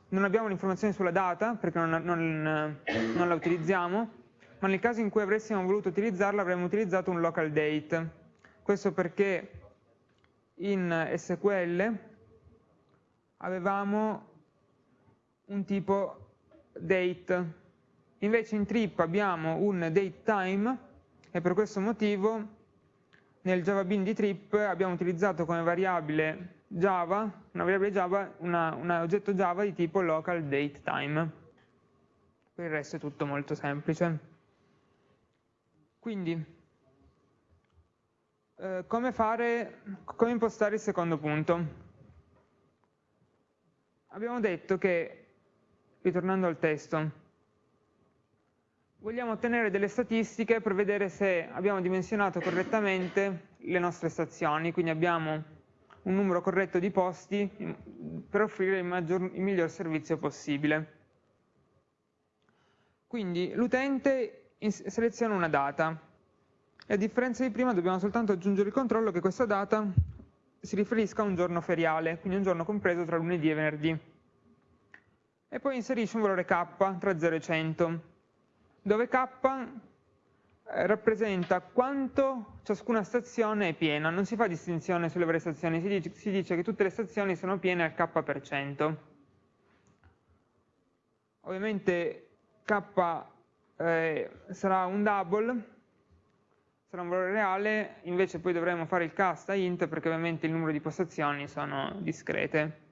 non abbiamo l'informazione sulla data perché non, non, non, la utilizziamo, ma nel caso in cui avessimo voluto utilizzarla avremmo utilizzato un local date. Questo perché in SQL avevamo un tipo date, invece in trip abbiamo un date time e per questo motivo nel Java Bin di trip abbiamo utilizzato come variabile Java, una variabile Java, un oggetto Java di tipo local date time. Per il resto è tutto molto semplice. Quindi, eh, come, fare, come impostare il secondo punto? Abbiamo detto che, ritornando al testo, vogliamo ottenere delle statistiche per vedere se abbiamo dimensionato correttamente le nostre stazioni, quindi abbiamo un numero corretto di posti per offrire il, maggior, il miglior servizio possibile. Quindi l'utente seleziona una data e a differenza di prima dobbiamo soltanto aggiungere il controllo che questa data si riferisca a un giorno feriale, quindi un giorno compreso tra lunedì e venerdì. E poi inserisce un valore k tra 0 e 100, dove k eh, rappresenta quanto ciascuna stazione è piena, non si fa distinzione sulle varie stazioni, si dice, si dice che tutte le stazioni sono piene al k%. Ovviamente k eh, sarà un double, sarà un valore reale, invece poi dovremo fare il cast a int perché ovviamente il numero di postazioni sono discrete.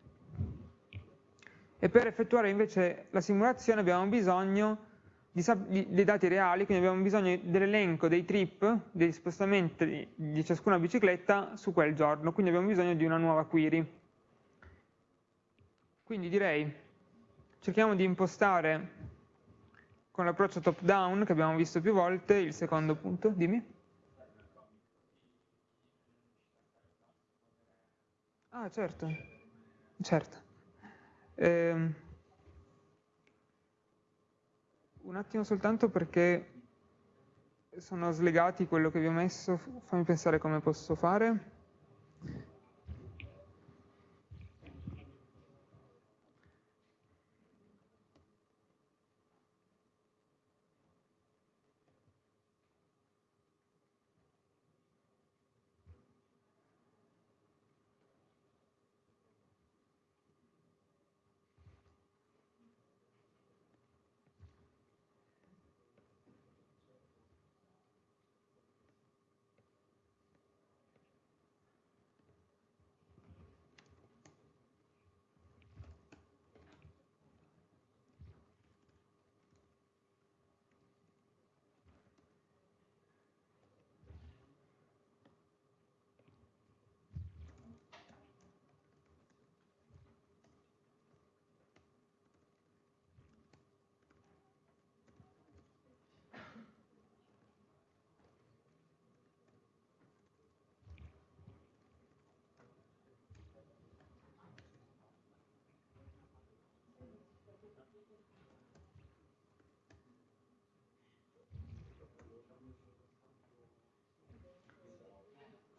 E per effettuare invece la simulazione abbiamo bisogno dei dati reali, quindi abbiamo bisogno dell'elenco dei trip, degli spostamenti di ciascuna bicicletta su quel giorno, quindi abbiamo bisogno di una nuova query. Quindi direi, cerchiamo di impostare con l'approccio top down che abbiamo visto più volte, il secondo punto, dimmi. Ah, certo, certo. Eh, un attimo soltanto perché sono slegati quello che vi ho messo, fammi pensare come posso fare.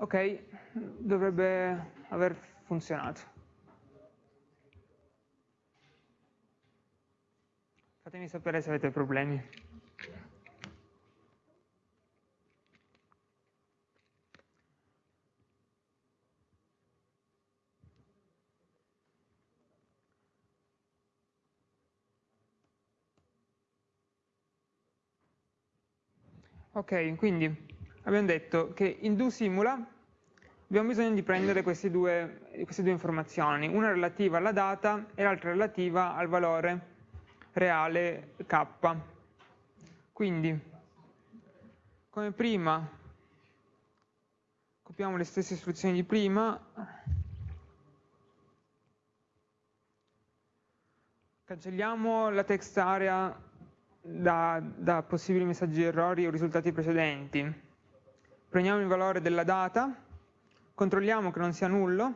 Ok, dovrebbe aver funzionato. Fatemi sapere se avete problemi. Ok, quindi abbiamo detto che in do simula abbiamo bisogno di prendere queste due, queste due informazioni, una relativa alla data e l'altra relativa al valore reale k. Quindi, come prima, copiamo le stesse istruzioni di prima, cancelliamo la text area da, da possibili messaggi di errori o risultati precedenti, prendiamo il valore della data, controlliamo che non sia nullo,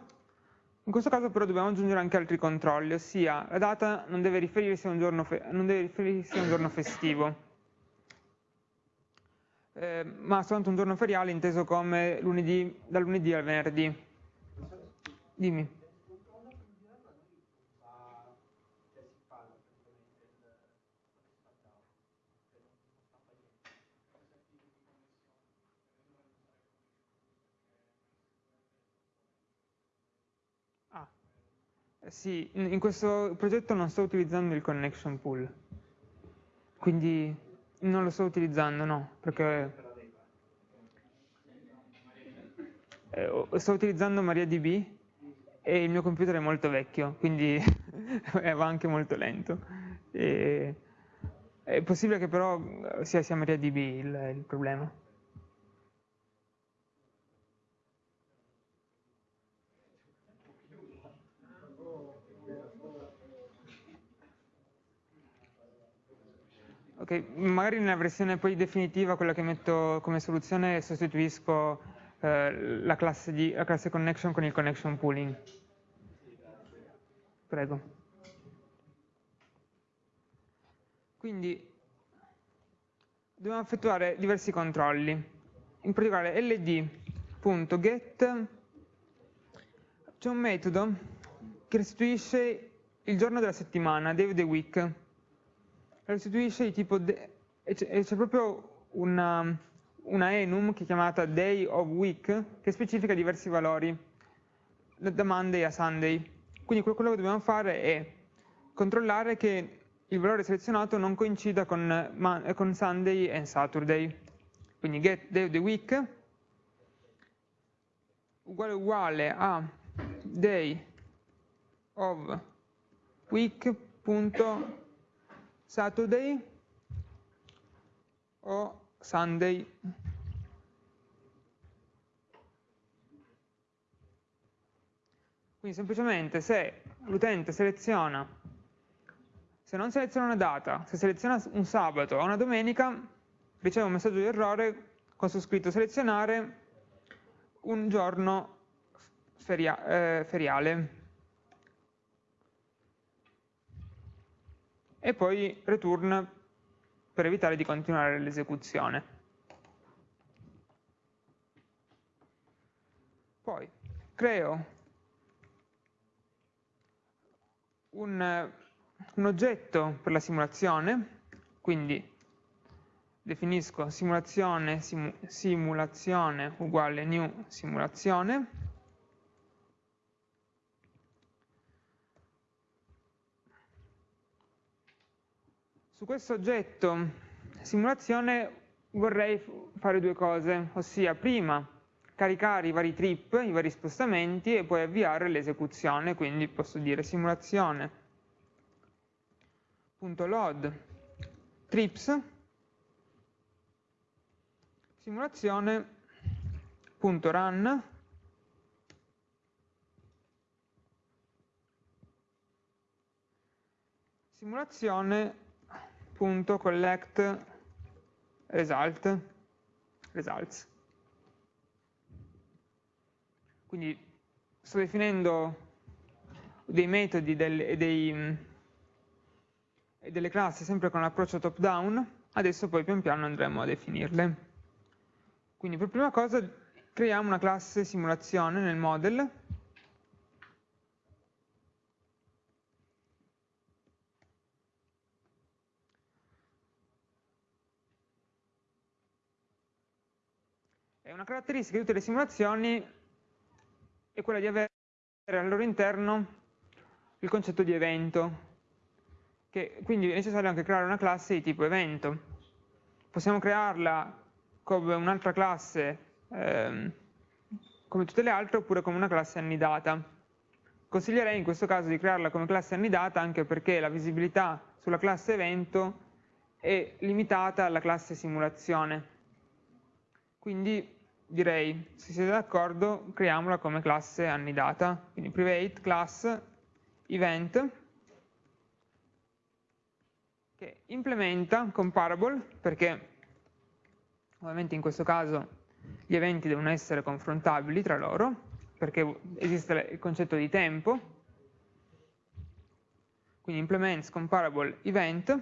in questo caso però dobbiamo aggiungere anche altri controlli, ossia la data non deve riferirsi a un giorno, riferirsi a un giorno festivo, eh, ma soltanto un giorno feriale inteso come lunedì, da lunedì al venerdì. Dimmi. Sì, in questo progetto non sto utilizzando il connection pool, quindi non lo sto utilizzando, no, perché eh, sto utilizzando MariaDB e il mio computer è molto vecchio, quindi va anche molto lento. E È possibile che però sia, sia MariaDB il, il problema. Ok, magari nella versione poi definitiva, quella che metto come soluzione, sostituisco eh, la, classe di, la classe connection con il connection pooling. Prego. Quindi dobbiamo effettuare diversi controlli, in particolare ld.get c'è un metodo che restituisce il giorno della settimana, day of the week, restituisce di tipo, e c'è proprio una, una enum che è chiamata day of week che specifica diversi valori, da Monday a Sunday. Quindi quello che dobbiamo fare è controllare che il valore selezionato non coincida con, con Sunday e Saturday. Quindi get day of the week uguale uguale a day of week.saturday o Sunday. Quindi semplicemente se l'utente seleziona, se non seleziona una data, se seleziona un sabato o una domenica, riceve un messaggio di errore con su scritto selezionare un giorno feria eh, feriale. E poi return per evitare di continuare l'esecuzione. Poi creo un, un oggetto per la simulazione, quindi definisco simulazione, simu, simulazione uguale new simulazione, Su questo oggetto simulazione vorrei fare due cose, ossia prima caricare i vari trip, i vari spostamenti e poi avviare l'esecuzione, quindi posso dire simulazione.load trips. Simulazione.run simulazione collect result results. Quindi sto definendo dei metodi e dei, delle classi sempre con l'approccio top down, adesso poi pian piano andremo a definirle. Quindi per prima cosa creiamo una classe simulazione nel model una caratteristica di tutte le simulazioni è quella di avere al loro interno il concetto di evento, che quindi è necessario anche creare una classe di tipo evento. Possiamo crearla come un'altra classe, ehm, come tutte le altre, oppure come una classe annidata. Consiglierei in questo caso di crearla come classe annidata anche perché la visibilità sulla classe evento è limitata alla classe simulazione. Quindi direi, se siete d'accordo, creiamola come classe annidata. Quindi private class event che implementa comparable, perché ovviamente in questo caso gli eventi devono essere confrontabili tra loro, perché esiste il concetto di tempo, quindi implements comparable event.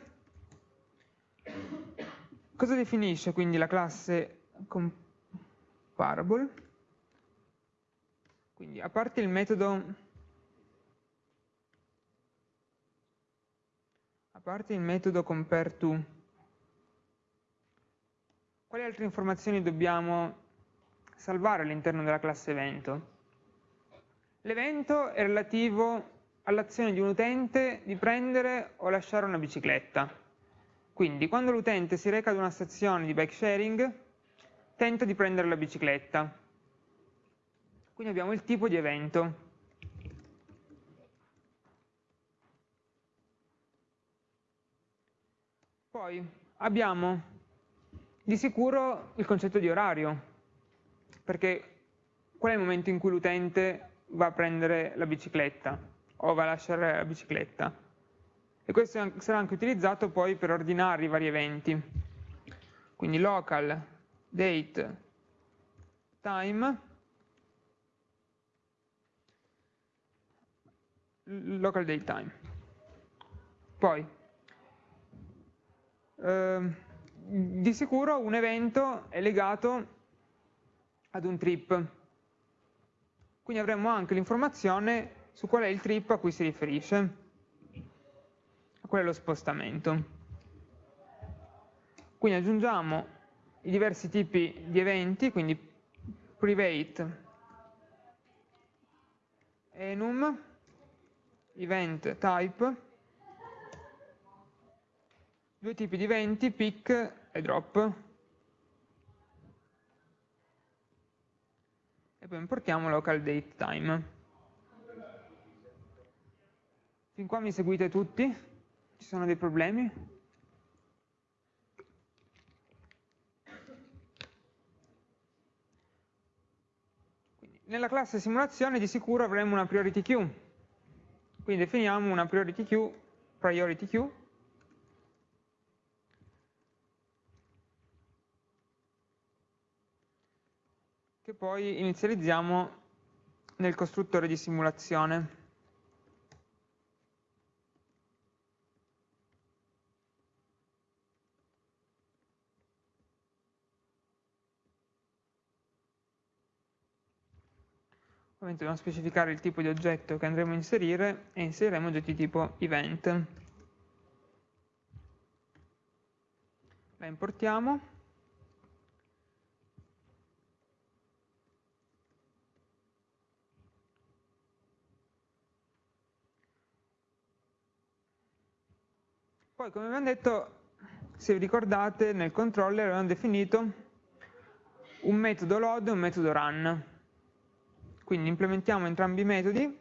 Cosa definisce quindi la classe comparable? Comparable. Quindi a parte il metodo a parte il metodo compareTo, quali altre informazioni dobbiamo salvare all'interno della classe evento? L'evento è relativo all'azione di un utente di prendere o lasciare una bicicletta. Quindi quando l'utente si reca ad una stazione di bike sharing, tento di prendere la bicicletta. Quindi abbiamo il tipo di evento. Poi abbiamo di sicuro il concetto di orario, perché qual è il momento in cui l'utente va a prendere la bicicletta o va a lasciare la bicicletta? E questo sarà anche utilizzato poi per ordinare i vari eventi. Quindi local, date, time, local date time. Poi, eh, di sicuro un evento è legato ad un trip, quindi avremo anche l'informazione su qual è il trip a cui si riferisce, qual è lo spostamento. Quindi aggiungiamo i diversi tipi di eventi, quindi private enum, event type, due tipi di eventi, pick e drop. E poi importiamo local date time. Fin qua mi seguite tutti? Ci sono dei problemi? Nella classe simulazione di sicuro avremo una priority queue quindi definiamo una priority queue, priority queue che poi inizializziamo nel costruttore di simulazione. Ovviamente dobbiamo specificare il tipo di oggetto che andremo a inserire e inseriremo oggetti tipo event. La importiamo. Poi, come abbiamo detto, se vi ricordate, nel controller abbiamo definito un metodo load e un metodo run. Quindi implementiamo entrambi i metodi.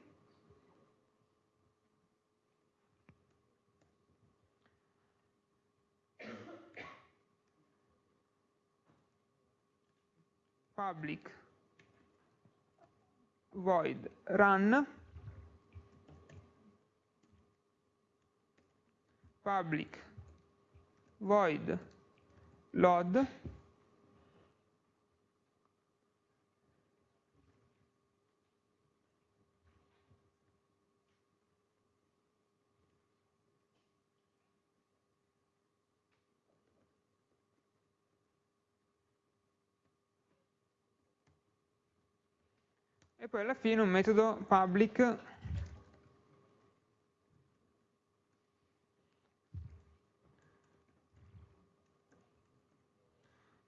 Public void run. Public void load e poi alla fine un metodo public.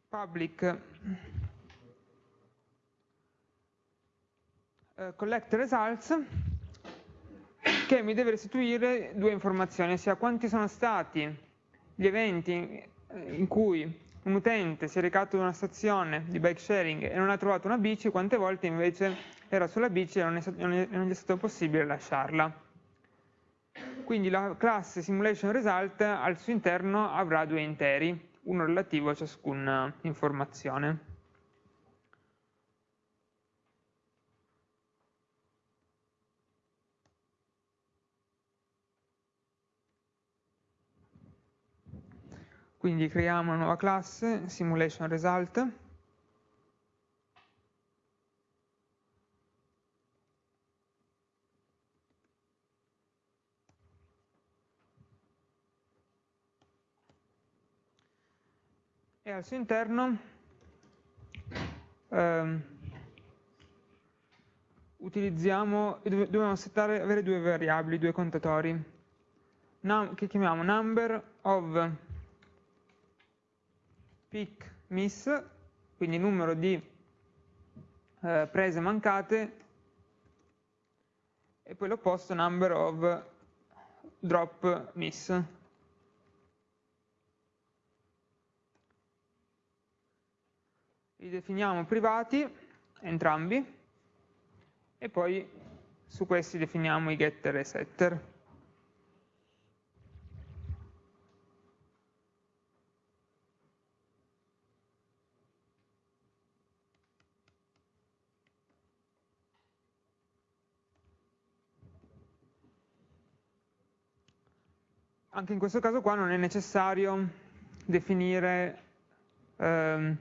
Public. Uh, collect results che mi deve restituire due informazioni, ossia quanti sono stati gli eventi in cui un utente si è recato ad una stazione di bike sharing e non ha trovato una bici, quante volte invece era sulla bici e non, non, è, stato possibile lasciarla. Quindi la classe simulation result al suo interno avrà due interi, uno relativo a ciascuna informazione. Quindi creiamo una nuova classe, simulation result, e al suo interno ehm, utilizziamo, dobbiamo settare, avere due variabili, due contatori, Num, che chiamiamo number of pick miss, quindi numero di eh, prese mancate, e poi l'opposto number of drop miss. li definiamo privati, entrambi, e poi su questi definiamo i getter e setter. Anche in questo caso qua non è necessario definire ehm,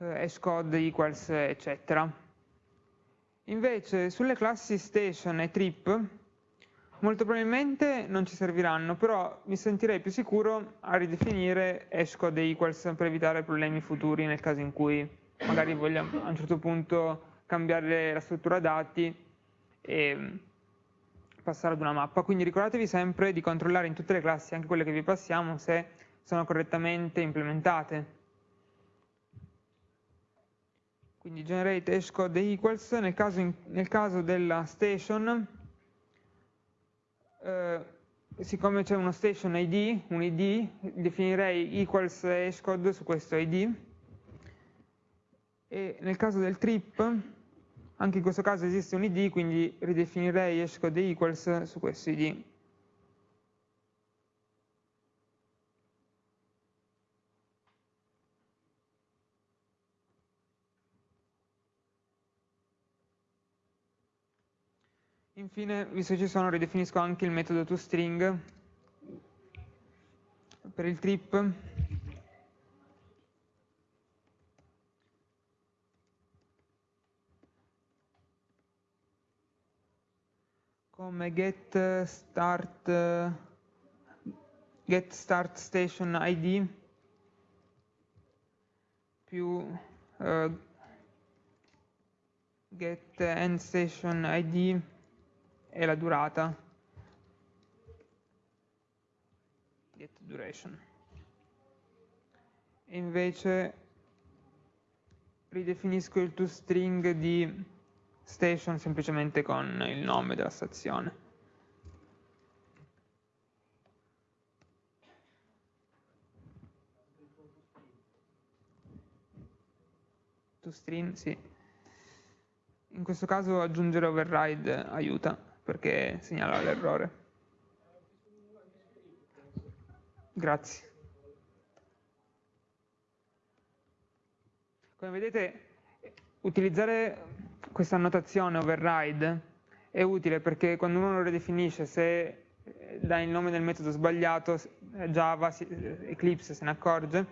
hashcode equals eccetera. Invece sulle classi station e trip molto probabilmente non ci serviranno, però mi sentirei più sicuro a ridefinire hashcode equals per evitare problemi futuri nel caso in cui magari vogliamo a un certo punto cambiare la struttura dati e passare ad una mappa. Quindi ricordatevi sempre di controllare in tutte le classi, anche quelle che vi passiamo, se sono correttamente implementate. Quindi generate hashcode equals, nel caso, in, nel caso della station, eh, siccome c'è uno station ID, un ID, definirei equals hashcode su questo ID, e nel caso del trip, anche in questo caso esiste un id, quindi ridefinirei hashcode equals su questo id. Infine, visto che ci sono, ridefinisco anche il metodo toString per il trip. Come get start get start station id più uh, get end station id e la durata get duration e invece ridefinisco il toString di station semplicemente con il nome della stazione. ToString, sì. In questo caso aggiungere override aiuta perché segnala l'errore. Grazie. Come vedete, utilizzare questa annotazione override è utile perché quando uno lo ridefinisce, se eh, dà il nome del metodo sbagliato, eh, Java, Eclipse se ne accorge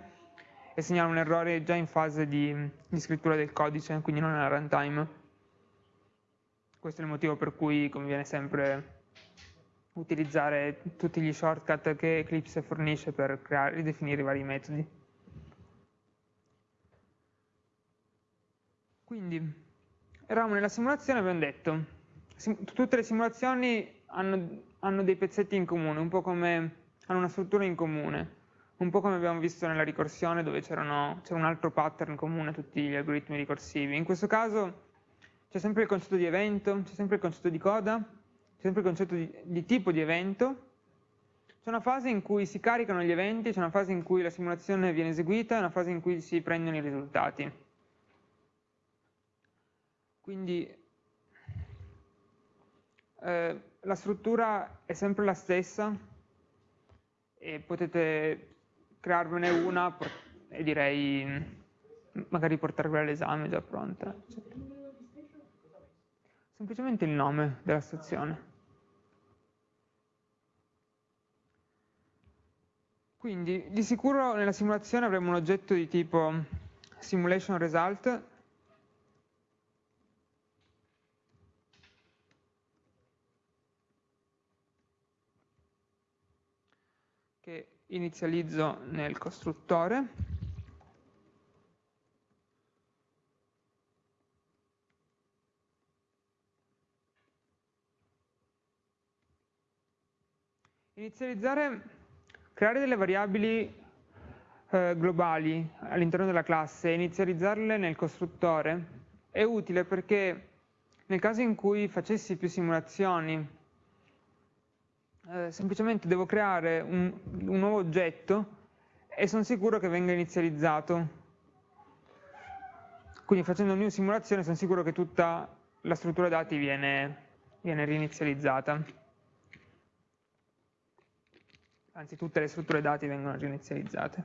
e segnala un errore già in fase di, di scrittura del codice, quindi non nella runtime. Questo è il motivo per cui conviene sempre utilizzare tutti gli shortcut che Eclipse fornisce per creare, ridefinire i vari metodi. Quindi, eravamo nella simulazione e abbiamo detto, sim tutte le simulazioni hanno, hanno, dei pezzetti in comune, un po' come, hanno una struttura in comune, un po' come abbiamo visto nella ricorsione dove c'era un altro pattern comune a tutti gli algoritmi ricorsivi. In questo caso c'è sempre il concetto di evento, c'è sempre il concetto di coda, c'è sempre il concetto di, di tipo di evento, c'è una fase in cui si caricano gli eventi, c'è una fase in cui la simulazione viene eseguita e una fase in cui si prendono i risultati. Quindi eh, la struttura è sempre la stessa e potete crearvene una e direi magari portarvela all'esame già pronta. Semplicemente il nome della stazione. Quindi di sicuro nella simulazione avremo un oggetto di tipo simulation result che inizializzo nel costruttore. Inizializzare, creare delle variabili eh, globali all'interno della classe e inizializzarle nel costruttore è utile perché nel caso in cui facessi più simulazioni eh, semplicemente devo creare un, un nuovo oggetto e sono sicuro che venga inizializzato. Quindi facendo new simulazione sono sicuro che tutta la struttura dati viene, viene rinizializzata. Anzi, tutte le strutture dati vengono rinizializzate.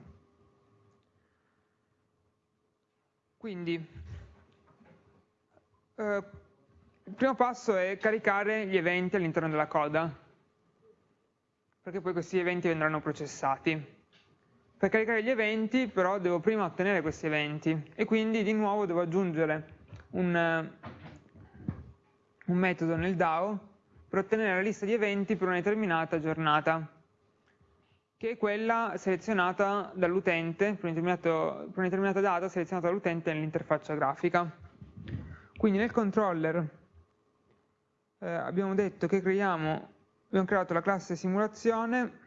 Quindi, eh, il primo passo è caricare gli eventi all'interno della coda. perché poi questi eventi vendranno processati. Per caricare gli eventi però devo prima ottenere questi eventi e quindi di nuovo devo aggiungere un, un metodo nel DAO per ottenere la lista di eventi per una determinata giornata, che è quella selezionata dall'utente, per, una determinata data selezionata dall'utente nell'interfaccia grafica. Quindi nel controller eh, abbiamo detto che creiamo, abbiamo creato la classe simulazione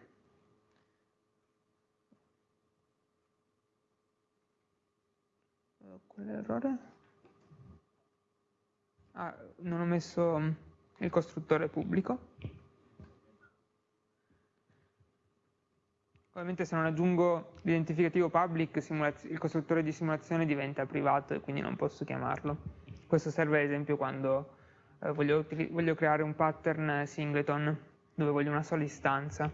Qual è l'errore? Ah, non ho messo il costruttore pubblico. Ovviamente se non aggiungo l'identificativo public, il costruttore di simulazione diventa privato e quindi non posso chiamarlo. Questo serve ad esempio quando eh, voglio, voglio creare un pattern singleton, dove voglio una sola istanza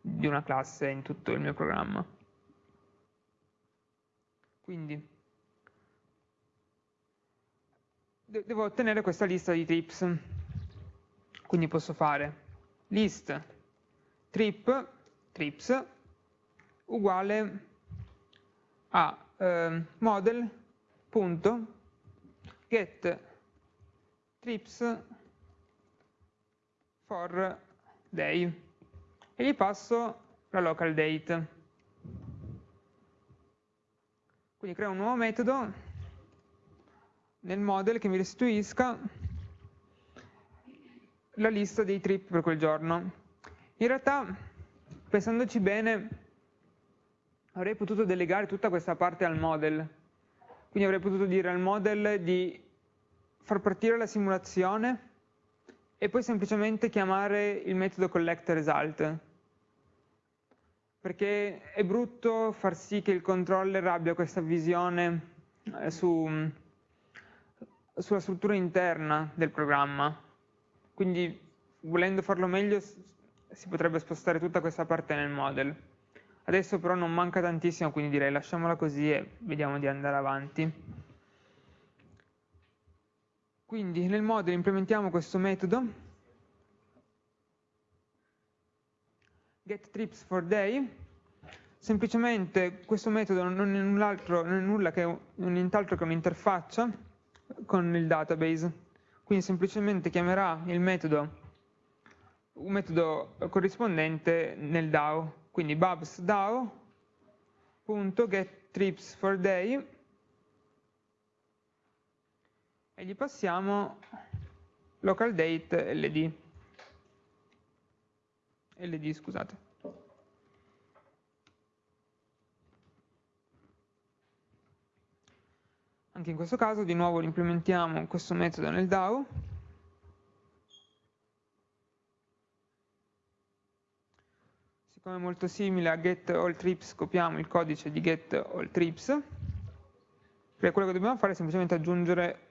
di una classe in tutto il mio programma. Quindi devo ottenere questa lista di trips. Quindi posso fare list trip trips uguale a eh, model.get trips for day e gli passo la local date. Quindi creo un nuovo metodo nel model che mi restituisca la lista dei trip per quel giorno. In realtà, pensandoci bene, avrei potuto delegare tutta questa parte al model. Quindi avrei potuto dire al model di far partire la simulazione e poi semplicemente chiamare il metodo collectResult. Perché è brutto far sì che il controller abbia questa visione eh, su sulla struttura interna del programma. Quindi volendo farlo meglio si potrebbe spostare tutta questa parte nel model. Adesso però non manca tantissimo, quindi direi lasciamola così e vediamo di andare avanti. Quindi nel model implementiamo questo metodo getTripsForDay semplicemente questo metodo non è, non è nulla che, nient'altro che un'interfaccia con il database. Quindi semplicemente chiamerà il metodo, un metodo corrispondente nel DAO. Quindi babs DAO.getTripsForDay e gli passiamo localDate LD. LD, scusate. Anche in questo caso di nuovo implementiamo questo metodo nel DAO. Siccome è molto simile a getAllTrips copiamo il codice di getAllTrips. Perché quello che dobbiamo fare è semplicemente aggiungere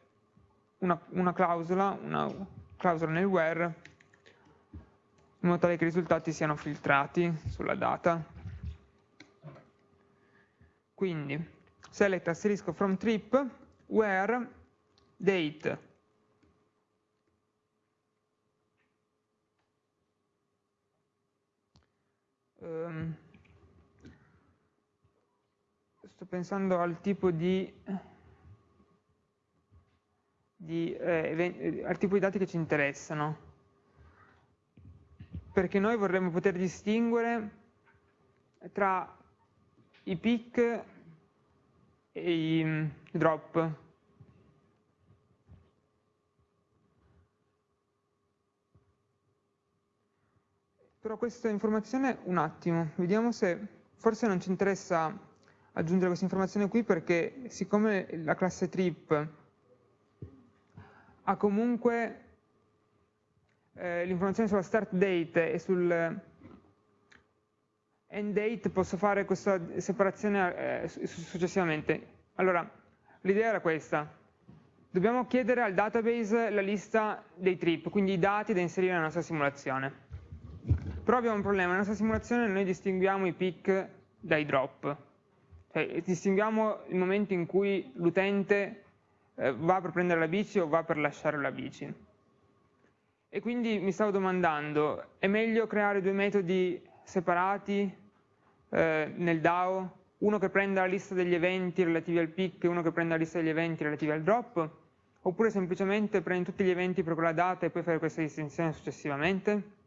una, una clausola, una clausola nel where in modo tale che i risultati siano filtrati sulla data. Quindi select asterisco from trip where date um, sto pensando al tipo di, di eh, al tipo di dati che ci interessano perché noi vorremmo poter distinguere tra i peak e i mm, drop. Però questa informazione, un attimo, vediamo se forse non ci interessa aggiungere questa informazione qui perché siccome la classe trip ha comunque eh, l'informazione sulla start date e sul end date posso fare questa separazione eh, successivamente. Allora, l'idea era questa. Dobbiamo chiedere al database la lista dei trip, quindi i dati da inserire nella nostra simulazione. Però abbiamo un problema, nella nostra simulazione noi distinguiamo i pick dai drop. Cioè, distinguiamo il momento in cui l'utente eh, va per prendere la bici o va per lasciare la bici. E quindi mi stavo domandando, è meglio creare due metodi separati eh, nel DAO, uno che prenda la lista degli eventi relativi al pick e uno che prenda la lista degli eventi relativi al drop, oppure semplicemente prendi tutti gli eventi per quella data e poi fare questa distinzione successivamente?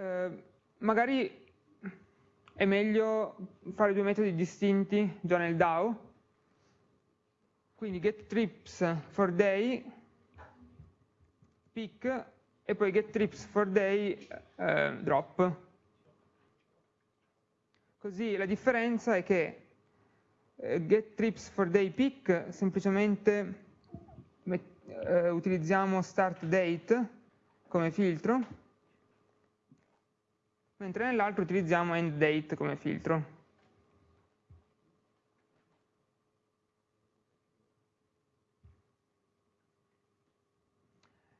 Eh, magari è meglio fare due metodi distinti già nel DAO, quindi get trips for day, pick, e poi get trips for day, eh, drop. Così la differenza è che eh, get trips for day pick semplicemente eh, utilizziamo start date come filtro mentre nell'altro utilizziamo endDate come filtro.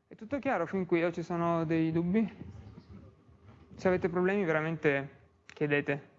È tutto chiaro fin qui o ci sono dei dubbi? Se avete problemi veramente chiedete.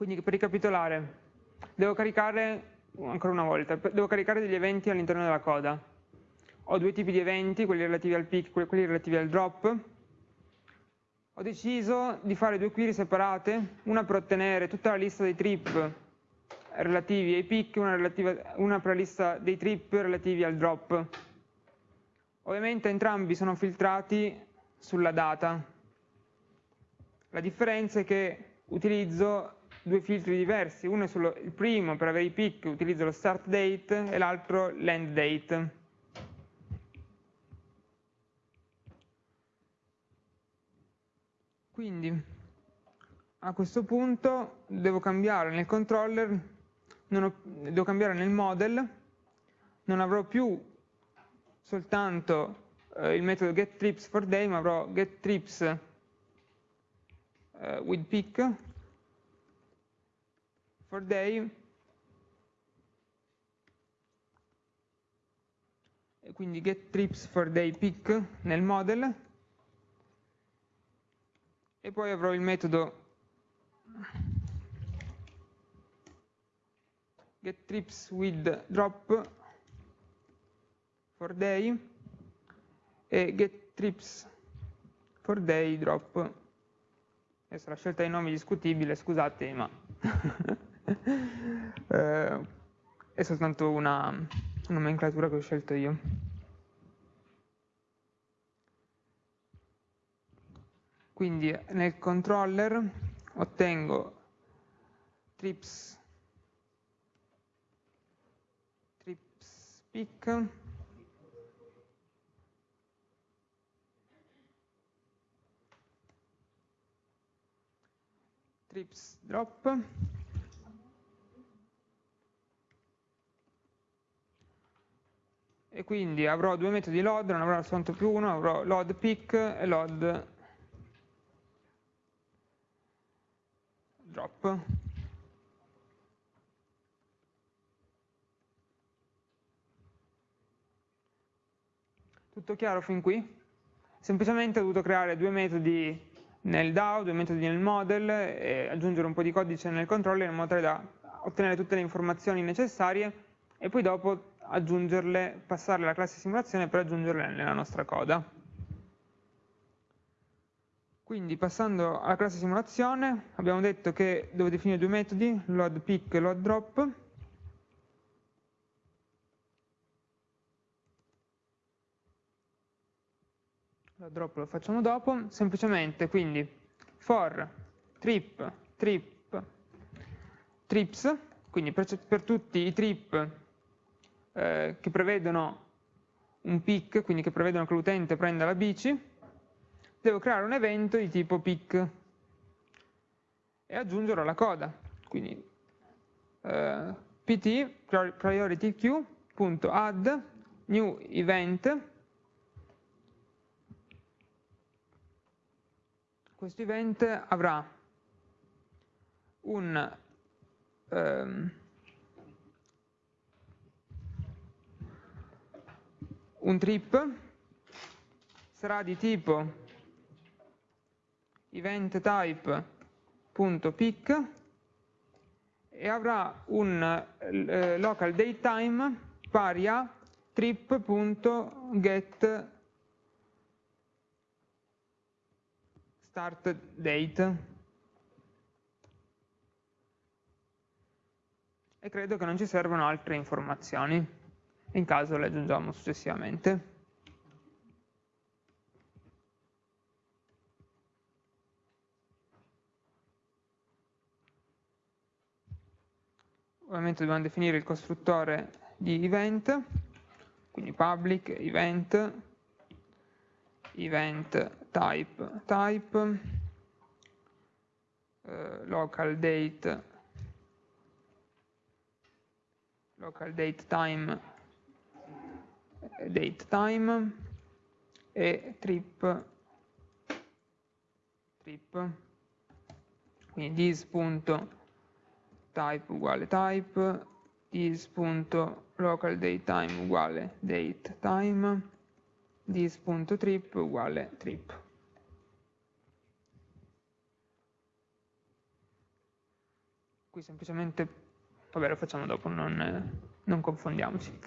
Quindi per ricapitolare, devo caricare, ancora una volta, devo caricare degli eventi all'interno della coda. Ho due tipi di eventi, quelli relativi al pick e quelli relativi al drop. Ho deciso di fare due query separate, una per ottenere tutta la lista dei trip relativi ai pick una, una per la lista dei trip relativi al drop. Ovviamente entrambi sono filtrati sulla data. La differenza è che utilizzo due filtri diversi, uno è solo il primo per avere i pick utilizzo lo start date e l'altro l'end date. Quindi a questo punto devo cambiare nel controller, ho, devo cambiare nel model, non avrò più soltanto eh, il metodo getTripsForDay, ma avrò getTrips eh, with pick for day. E quindi get trips for day pick nel model. E poi avrò il metodo get trips with drop for day e get trips for day drop. Adesso la scelta dei nomi è discutibile scusate ma eh, è soltanto una nomenclatura che ho scelto io. Quindi nel controller ottengo trips, trips pick trips drop e quindi avrò due metodi load, non avrò soltanto più uno, avrò load pick e load drop. Tutto chiaro fin qui? Semplicemente ho dovuto creare due metodi nel DAO, due metodi nel model e aggiungere un po' di codice nel controller in modo tale da ottenere tutte le informazioni necessarie e poi dopo aggiungerle, passarle alla classe simulazione per aggiungerle nella nostra coda. Quindi passando alla classe simulazione abbiamo detto che devo definire due metodi, load pick e load drop. Load drop lo facciamo dopo, semplicemente quindi for trip, trip, trips, quindi per, per tutti i trip eh, che prevedono un pick, quindi che prevedono che l'utente prenda la bici, devo creare un evento di tipo pick e aggiungerò la coda. Quindi eh, pt priority queue.add new event questo event avrà un um, un trip? Sarà di tipo event type.pick e avrà un eh, local datetime pari a trip.get start date. E credo che non ci servano altre informazioni in caso le aggiungiamo successivamente. Ovviamente dobbiamo definire il costruttore di event quindi public event event type type eh, local date local date time date time e trip trip quindi this.type uguale type this.localDateTime uguale datetime this.trip uguale trip. Qui semplicemente, vabbè lo facciamo dopo, non, non confondiamoci.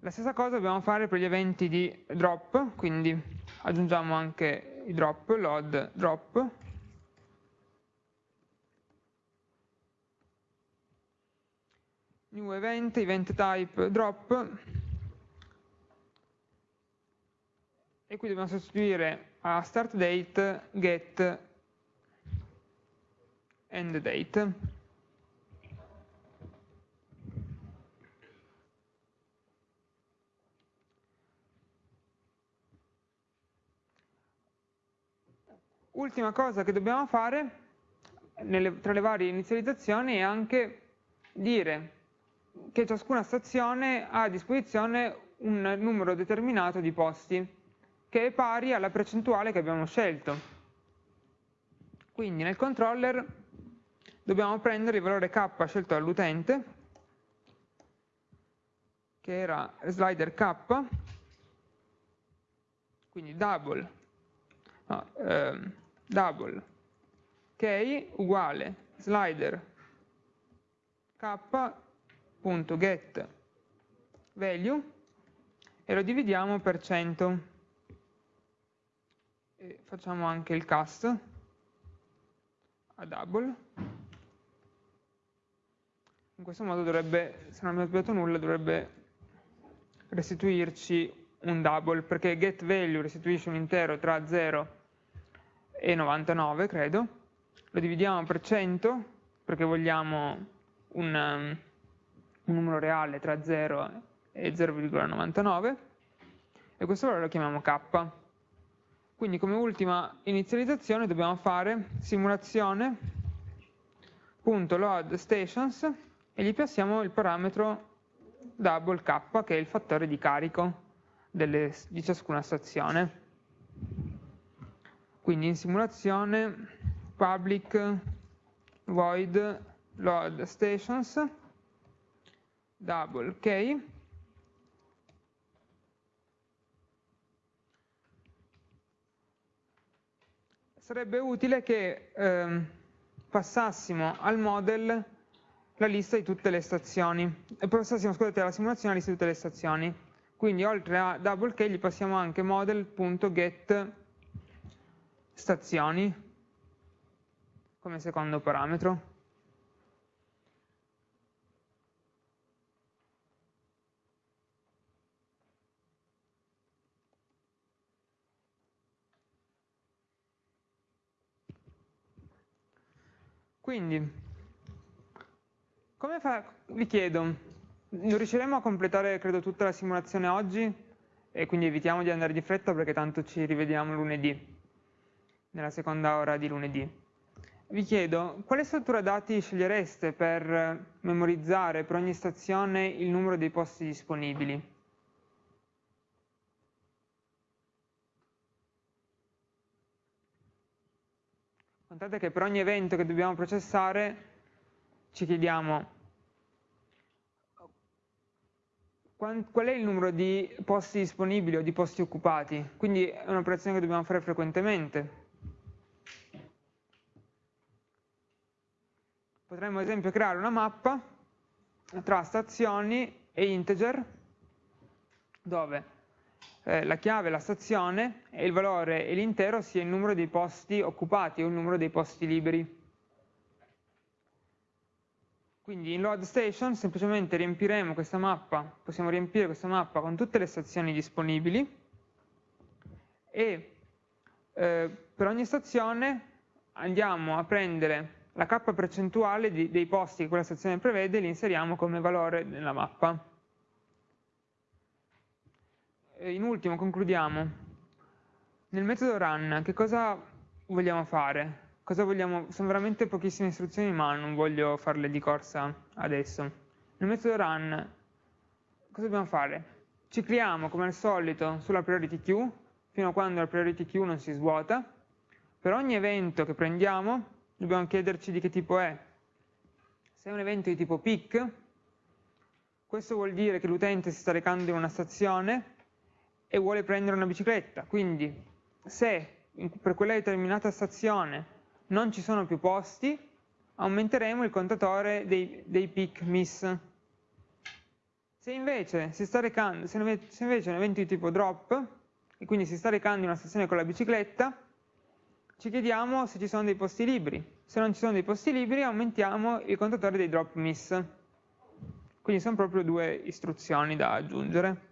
La stessa cosa dobbiamo fare per gli eventi di drop, quindi aggiungiamo anche i drop, load drop, new event, event type drop, e qui dobbiamo sostituire a start date get end date. Ultima cosa che dobbiamo fare nelle, tra le varie inizializzazioni è anche dire che ciascuna stazione ha a disposizione un numero determinato di posti che è pari alla percentuale che abbiamo scelto. Quindi nel controller dobbiamo prendere il valore k scelto dall'utente, che era slider k, quindi double, no, ehm, double. K uguale slider. K.get value. E lo dividiamo per 100 e facciamo anche il cast. A double. In questo modo dovrebbe, se non abbiamo sbagliato nulla, dovrebbe restituirci un double, perché get value restituisce un intero tra 0 e 99, credo. Lo dividiamo per 100, perché vogliamo un, un numero reale tra 0 e 0,99, e questo valore lo chiamiamo k. Quindi come ultima inizializzazione dobbiamo fare simulazione.load stations e gli passiamo il parametro double k che è il fattore di carico delle, di ciascuna stazione. Quindi in simulazione public void load stations double k sarebbe utile che ehm, passassimo al model la lista di tutte le stazioni, e passassimo, scusate, alla simulazione la lista di tutte le stazioni. Quindi oltre a double k gli passiamo anche model.get stazioni come secondo parametro. Quindi, come fa, vi chiedo, non riusciremo a completare credo tutta la simulazione oggi? E quindi evitiamo di andare di fretta perché tanto ci rivediamo lunedì, nella seconda ora di lunedì. Vi chiedo, quale struttura dati scegliereste per memorizzare per ogni stazione il numero dei posti disponibili? Contate che per ogni evento che dobbiamo processare ci chiediamo qual è il numero di posti disponibili o di posti occupati, quindi è un'operazione che dobbiamo fare frequentemente. Potremmo ad esempio creare una mappa tra stazioni e integer dove eh, la chiave, la stazione e il valore e l'intero sia il numero dei posti occupati o il numero dei posti liberi. Quindi in load station semplicemente riempiremo questa mappa, possiamo riempire questa mappa con tutte le stazioni disponibili e eh, per ogni stazione andiamo a prendere la k percentuale di, dei posti che quella stazione prevede li inseriamo come valore nella mappa. E in ultimo concludiamo. Nel metodo run che cosa vogliamo fare? cosa vogliamo, sono veramente pochissime istruzioni ma non voglio farle di corsa adesso. Nel metodo run cosa dobbiamo fare? Cicliamo come al solito sulla priority queue fino a quando la priority queue non si svuota. Per ogni evento che prendiamo dobbiamo chiederci di che tipo è. Se è un evento di tipo peak, questo vuol dire che l'utente si sta recando in una stazione e vuole prendere una bicicletta, quindi se per quella determinata stazione non ci sono più posti, aumenteremo il contatore dei, dei peak miss. Se invece, si sta recando, se invece è un evento di tipo drop, e quindi si sta recando in una stazione con la bicicletta, ci chiediamo se ci sono dei posti liberi. Se non ci sono dei posti liberi, aumentiamo il contatore dei drop miss. Quindi sono proprio due istruzioni da aggiungere.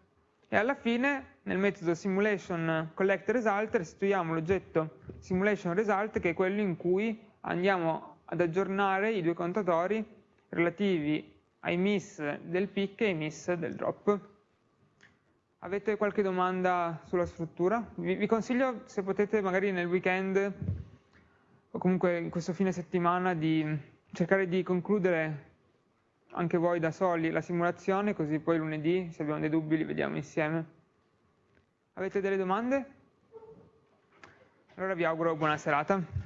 E alla fine, nel metodo simulation collect result, restituiamo l'oggetto simulation result, che è quello in cui andiamo ad aggiornare i due contatori relativi ai miss del pick e ai miss del drop. Avete qualche domanda sulla struttura? Vi, vi consiglio, se potete, magari nel weekend o comunque in questo fine settimana, di cercare di concludere anche voi da soli la simulazione, così poi lunedì, se abbiamo dei dubbi, li vediamo insieme. Avete delle domande? Allora vi auguro buona serata.